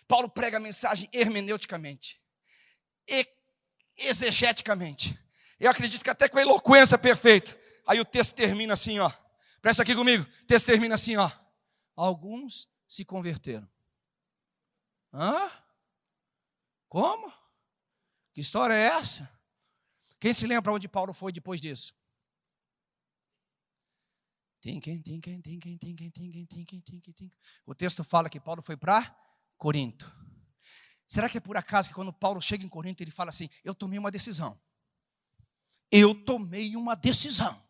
Paulo prega a mensagem hermeneuticamente, e exegeticamente. Eu acredito que até com a eloquência perfeita. Aí o texto termina assim, ó. Presta aqui comigo. O texto termina assim, ó. Alguns se converteram. Hã? Como? Que história é essa? Quem se lembra onde Paulo foi depois disso? O texto fala que Paulo foi para Corinto. Será que é por acaso que quando Paulo chega em Corinto, ele fala assim: Eu tomei uma decisão. Eu tomei uma decisão.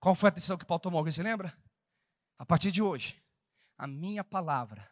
Qual foi a decisão que Paulo tomou? Se lembra? A partir de hoje, a minha palavra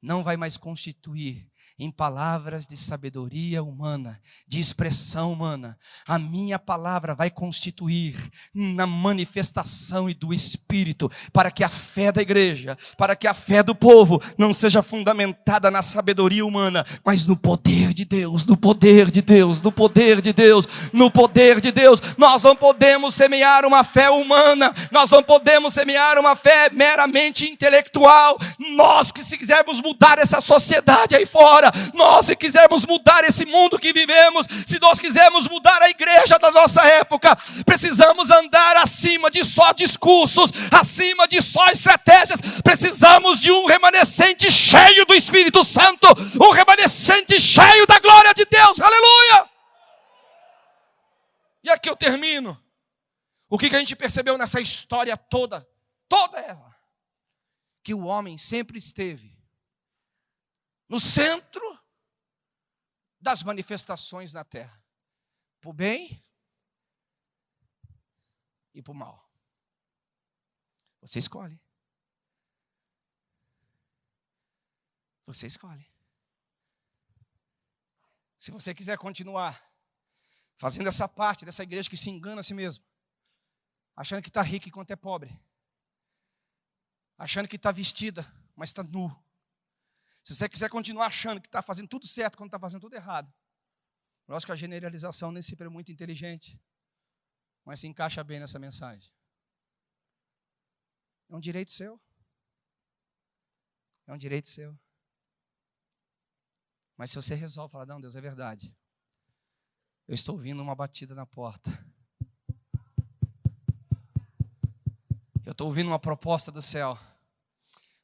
não vai mais constituir em palavras de sabedoria humana, de expressão humana. A minha palavra vai constituir na manifestação e do Espírito, para que a fé da igreja, para que a fé do povo não seja fundamentada na sabedoria humana, mas no poder de Deus, no poder de Deus, no poder de Deus, no poder de Deus. Nós não podemos semear uma fé humana, nós não podemos semear uma fé meramente intelectual. Nós que se quisermos mudar essa sociedade aí fora, nós, se quisermos mudar esse mundo que vivemos, se nós quisermos mudar a igreja da nossa época, precisamos andar acima de só discursos, acima de só estratégias. Precisamos de um remanescente cheio do Espírito Santo, um remanescente cheio da glória de Deus. Aleluia! E aqui eu termino. O que, que a gente percebeu nessa história toda? Toda ela. Que o homem sempre esteve no centro das manifestações na terra, para o bem e para o mal. Você escolhe. Você escolhe. Se você quiser continuar fazendo essa parte dessa igreja que se engana a si mesmo, achando que está rica enquanto é pobre, achando que está vestida, mas está nu, se você quiser continuar achando que está fazendo tudo certo quando está fazendo tudo errado, acho que a generalização nem sempre é muito inteligente, mas se encaixa bem nessa mensagem. É um direito seu. É um direito seu. Mas se você resolve falar, não, Deus, é verdade. Eu estou ouvindo uma batida na porta. Eu estou ouvindo uma proposta do céu.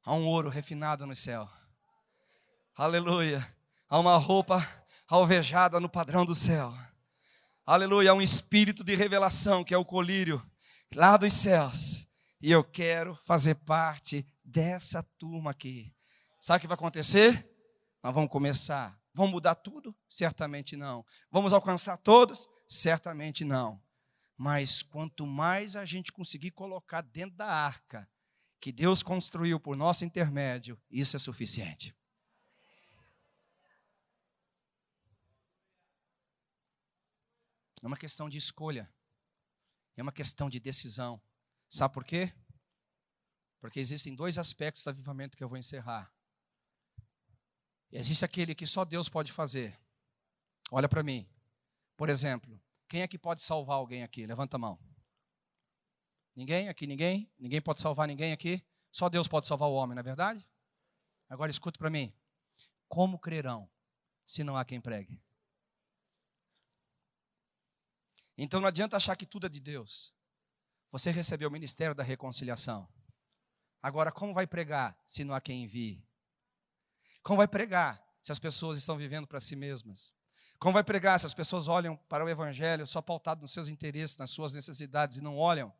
Há um ouro refinado no céu. Aleluia. Há uma roupa alvejada no padrão do céu. Aleluia. Há um espírito de revelação que é o colírio lá dos céus. E eu quero fazer parte dessa turma aqui. Sabe o que vai acontecer? Nós vamos começar. Vamos mudar tudo? Certamente não. Vamos alcançar todos? Certamente não. Mas quanto mais a gente conseguir colocar dentro da arca que Deus construiu por nosso intermédio, isso é suficiente. É uma questão de escolha. É uma questão de decisão. Sabe por quê? Porque existem dois aspectos do avivamento que eu vou encerrar. E existe aquele que só Deus pode fazer. Olha para mim. Por exemplo, quem é que pode salvar alguém aqui? Levanta a mão. Ninguém aqui, ninguém? Ninguém pode salvar ninguém aqui? Só Deus pode salvar o homem, não é verdade? Agora escuta para mim. Como crerão se não há quem pregue? Então não adianta achar que tudo é de Deus. Você recebeu o ministério da reconciliação. Agora, como vai pregar se não há quem envie? Como vai pregar se as pessoas estão vivendo para si mesmas? Como vai pregar se as pessoas olham para o Evangelho só pautado nos seus interesses, nas suas necessidades e não olham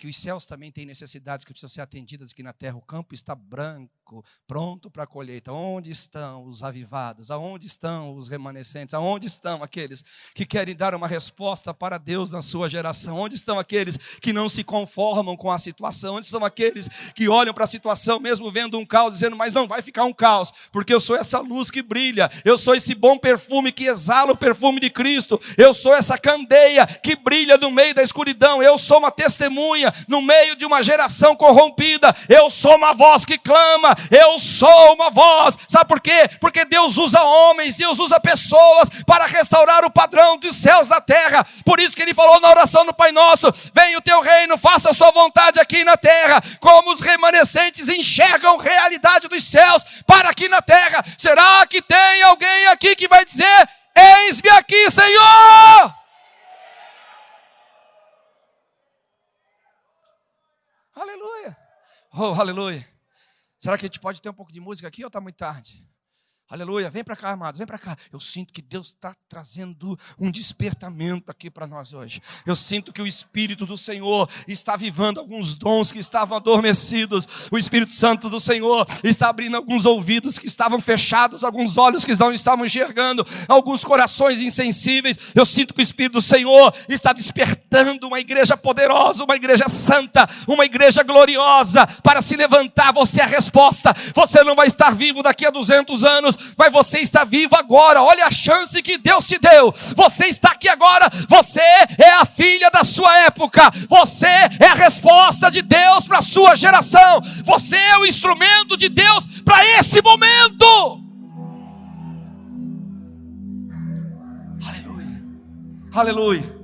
que os céus também têm necessidades que precisam ser atendidas aqui na terra. O campo está branco, pronto para a colheita. Onde estão os avivados? Aonde estão os remanescentes? Aonde estão aqueles que querem dar uma resposta para Deus na sua geração? Onde estão aqueles que não se conformam com a situação? Onde estão aqueles que olham para a situação, mesmo vendo um caos, dizendo, mas não vai ficar um caos, porque eu sou essa luz que brilha, eu sou esse bom perfume que exala o perfume de Cristo, eu sou essa candeia que brilha no meio da escuridão, eu sou uma testemunha no meio de uma geração corrompida. Eu sou uma voz que clama, eu sou uma voz. Sabe por quê? Porque Deus usa homens, Deus usa pessoas para restaurar o padrão dos céus da terra. Por isso que ele falou na oração do Pai Nosso: Venha o teu reino, faça a sua vontade aqui na terra, como os remanescentes enxergam realidade dos céus para aqui na terra. Será que tem alguém aqui que vai dizer: Eis-me aqui, Senhor? Aleluia. Oh, aleluia. Será que a gente pode ter um pouco de música aqui ou está muito tarde? Aleluia, vem para cá, amados, vem para cá. Eu sinto que Deus está trazendo um despertamento aqui para nós hoje. Eu sinto que o Espírito do Senhor está vivando alguns dons que estavam adormecidos. O Espírito Santo do Senhor está abrindo alguns ouvidos que estavam fechados, alguns olhos que não estavam enxergando, alguns corações insensíveis. Eu sinto que o Espírito do Senhor está despertando uma igreja poderosa, uma igreja santa, uma igreja gloriosa para se levantar. Você é a resposta. Você não vai estar vivo daqui a 200 anos mas você está vivo agora. Olha a chance que Deus te deu. Você está aqui agora. Você é a filha da sua época. Você é a resposta de Deus para a sua geração. Você é o instrumento de Deus para esse momento. Aleluia. Aleluia.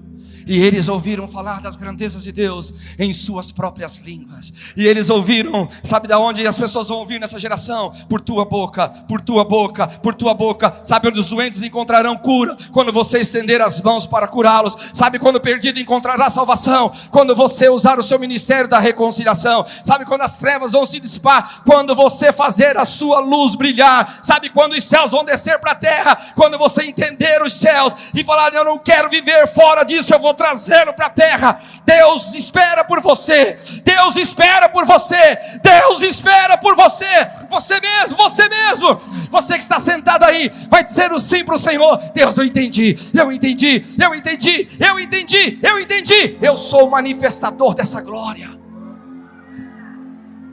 E eles ouviram falar das grandezas de Deus em suas próprias línguas. E eles ouviram, sabe da onde as pessoas vão ouvir nessa geração? Por tua boca, por tua boca, por tua boca. Sabe onde os doentes encontrarão cura? Quando você estender as mãos para curá-los. Sabe quando o perdido encontrará salvação? Quando você usar o seu ministério da reconciliação. Sabe quando as trevas vão se dissipar? Quando você fazer a sua luz brilhar. Sabe quando os céus vão descer para a terra? Quando você entender os céus e falar: Eu não quero viver fora disso, eu vou trazê-lo para a terra. Deus espera por você. Deus espera por você. Deus espera por você. Você mesmo, você mesmo. Você que está sentado aí, vai dizer o sim para o Senhor. Deus, eu entendi, eu entendi, eu entendi, eu entendi, eu entendi. Eu sou o manifestador dessa glória.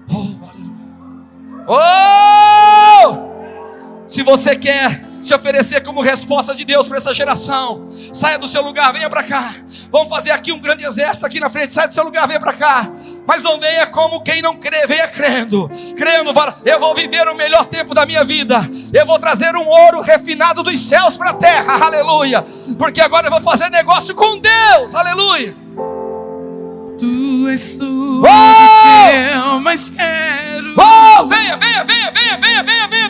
Oh, aleluia. Oh! Se você quer se oferecer como resposta de Deus para essa geração. Saia do seu lugar, venha para cá. Vamos fazer aqui um grande exército aqui na frente. Saia do seu lugar, venha para cá. Mas não venha como quem não crê, venha crendo. Crendo, eu vou viver o melhor tempo da minha vida. Eu vou trazer um ouro refinado dos céus para a terra. Aleluia. Porque agora eu vou fazer negócio com Deus. Aleluia. Tu és tudo oh! que eu mais quero. Oh, venha, venha, venha, venha, venha, venha, venha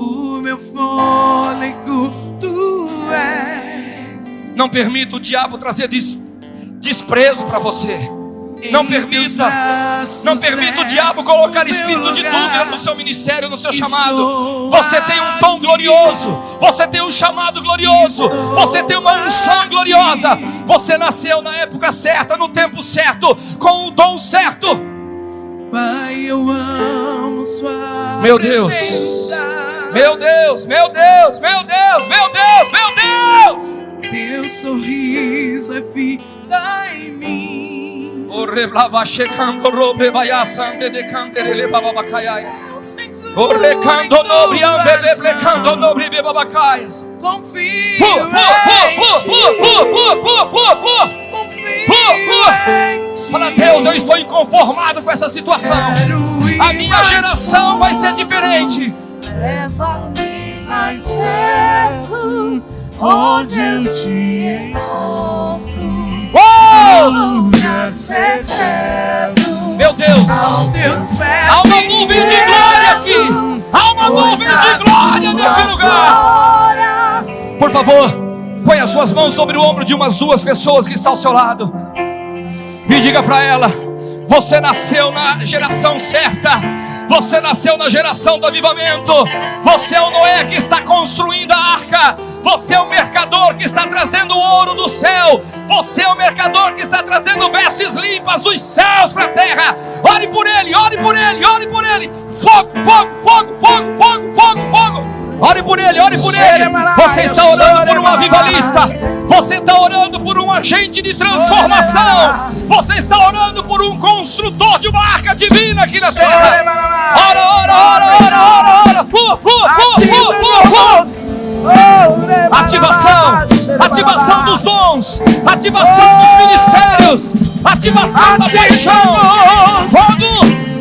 o meu fôlego tu és. Não permita o diabo trazer des desprezo para você. Não permita, não permita o diabo colocar espírito de dúvida no seu ministério, no seu chamado. Você tem um dom glorioso, você tem um chamado glorioso, você tem uma unção gloriosa. Você nasceu na época certa, no tempo certo, com o dom certo. Pai, eu amo sua Meu Deus. Meu Deus, meu Deus, meu Deus, meu Deus, meu Deus. Teu sorriso é vida em mim. O reblava checando robe vai assando de canderele bababacaias. O recando nobre ambele blecando nobre bababacaias. Confio. Fu, fu, fu, fu, fu, fu, fu, Deus, eu estou inconformado com essa situação. A minha geração vai ser diferente. Leva-me mais perto, onde eu te encontro. Oh! Meu Deus! Há uma nuvem de glória aqui! Há uma nuvem de glória nesse lugar! Por favor, põe as suas mãos sobre o ombro de umas duas pessoas que estão ao seu lado e diga para ela: você nasceu na geração certa. Você nasceu na geração do avivamento. Você é o Noé que está construindo a arca. Você é o mercador que está trazendo o ouro do céu. Você é o mercador que está trazendo vestes limpas dos céus para a terra. Ore por ele, ore por ele, ore por ele. Fogo, fogo, fogo, fogo, fogo, fogo, fogo. Ore por ele, ore por ele. Você está orando por um avivalista. Você está orando por um agente de transformação. Você está orando por um construtor de uma arca divina aqui na terra. Ora, ora, ora, ora, ora, ora. Flua, flua, flua, flua, flua. Ativação, ativação dos dons, ativação dos ministérios, ativação da paixão. Fogo,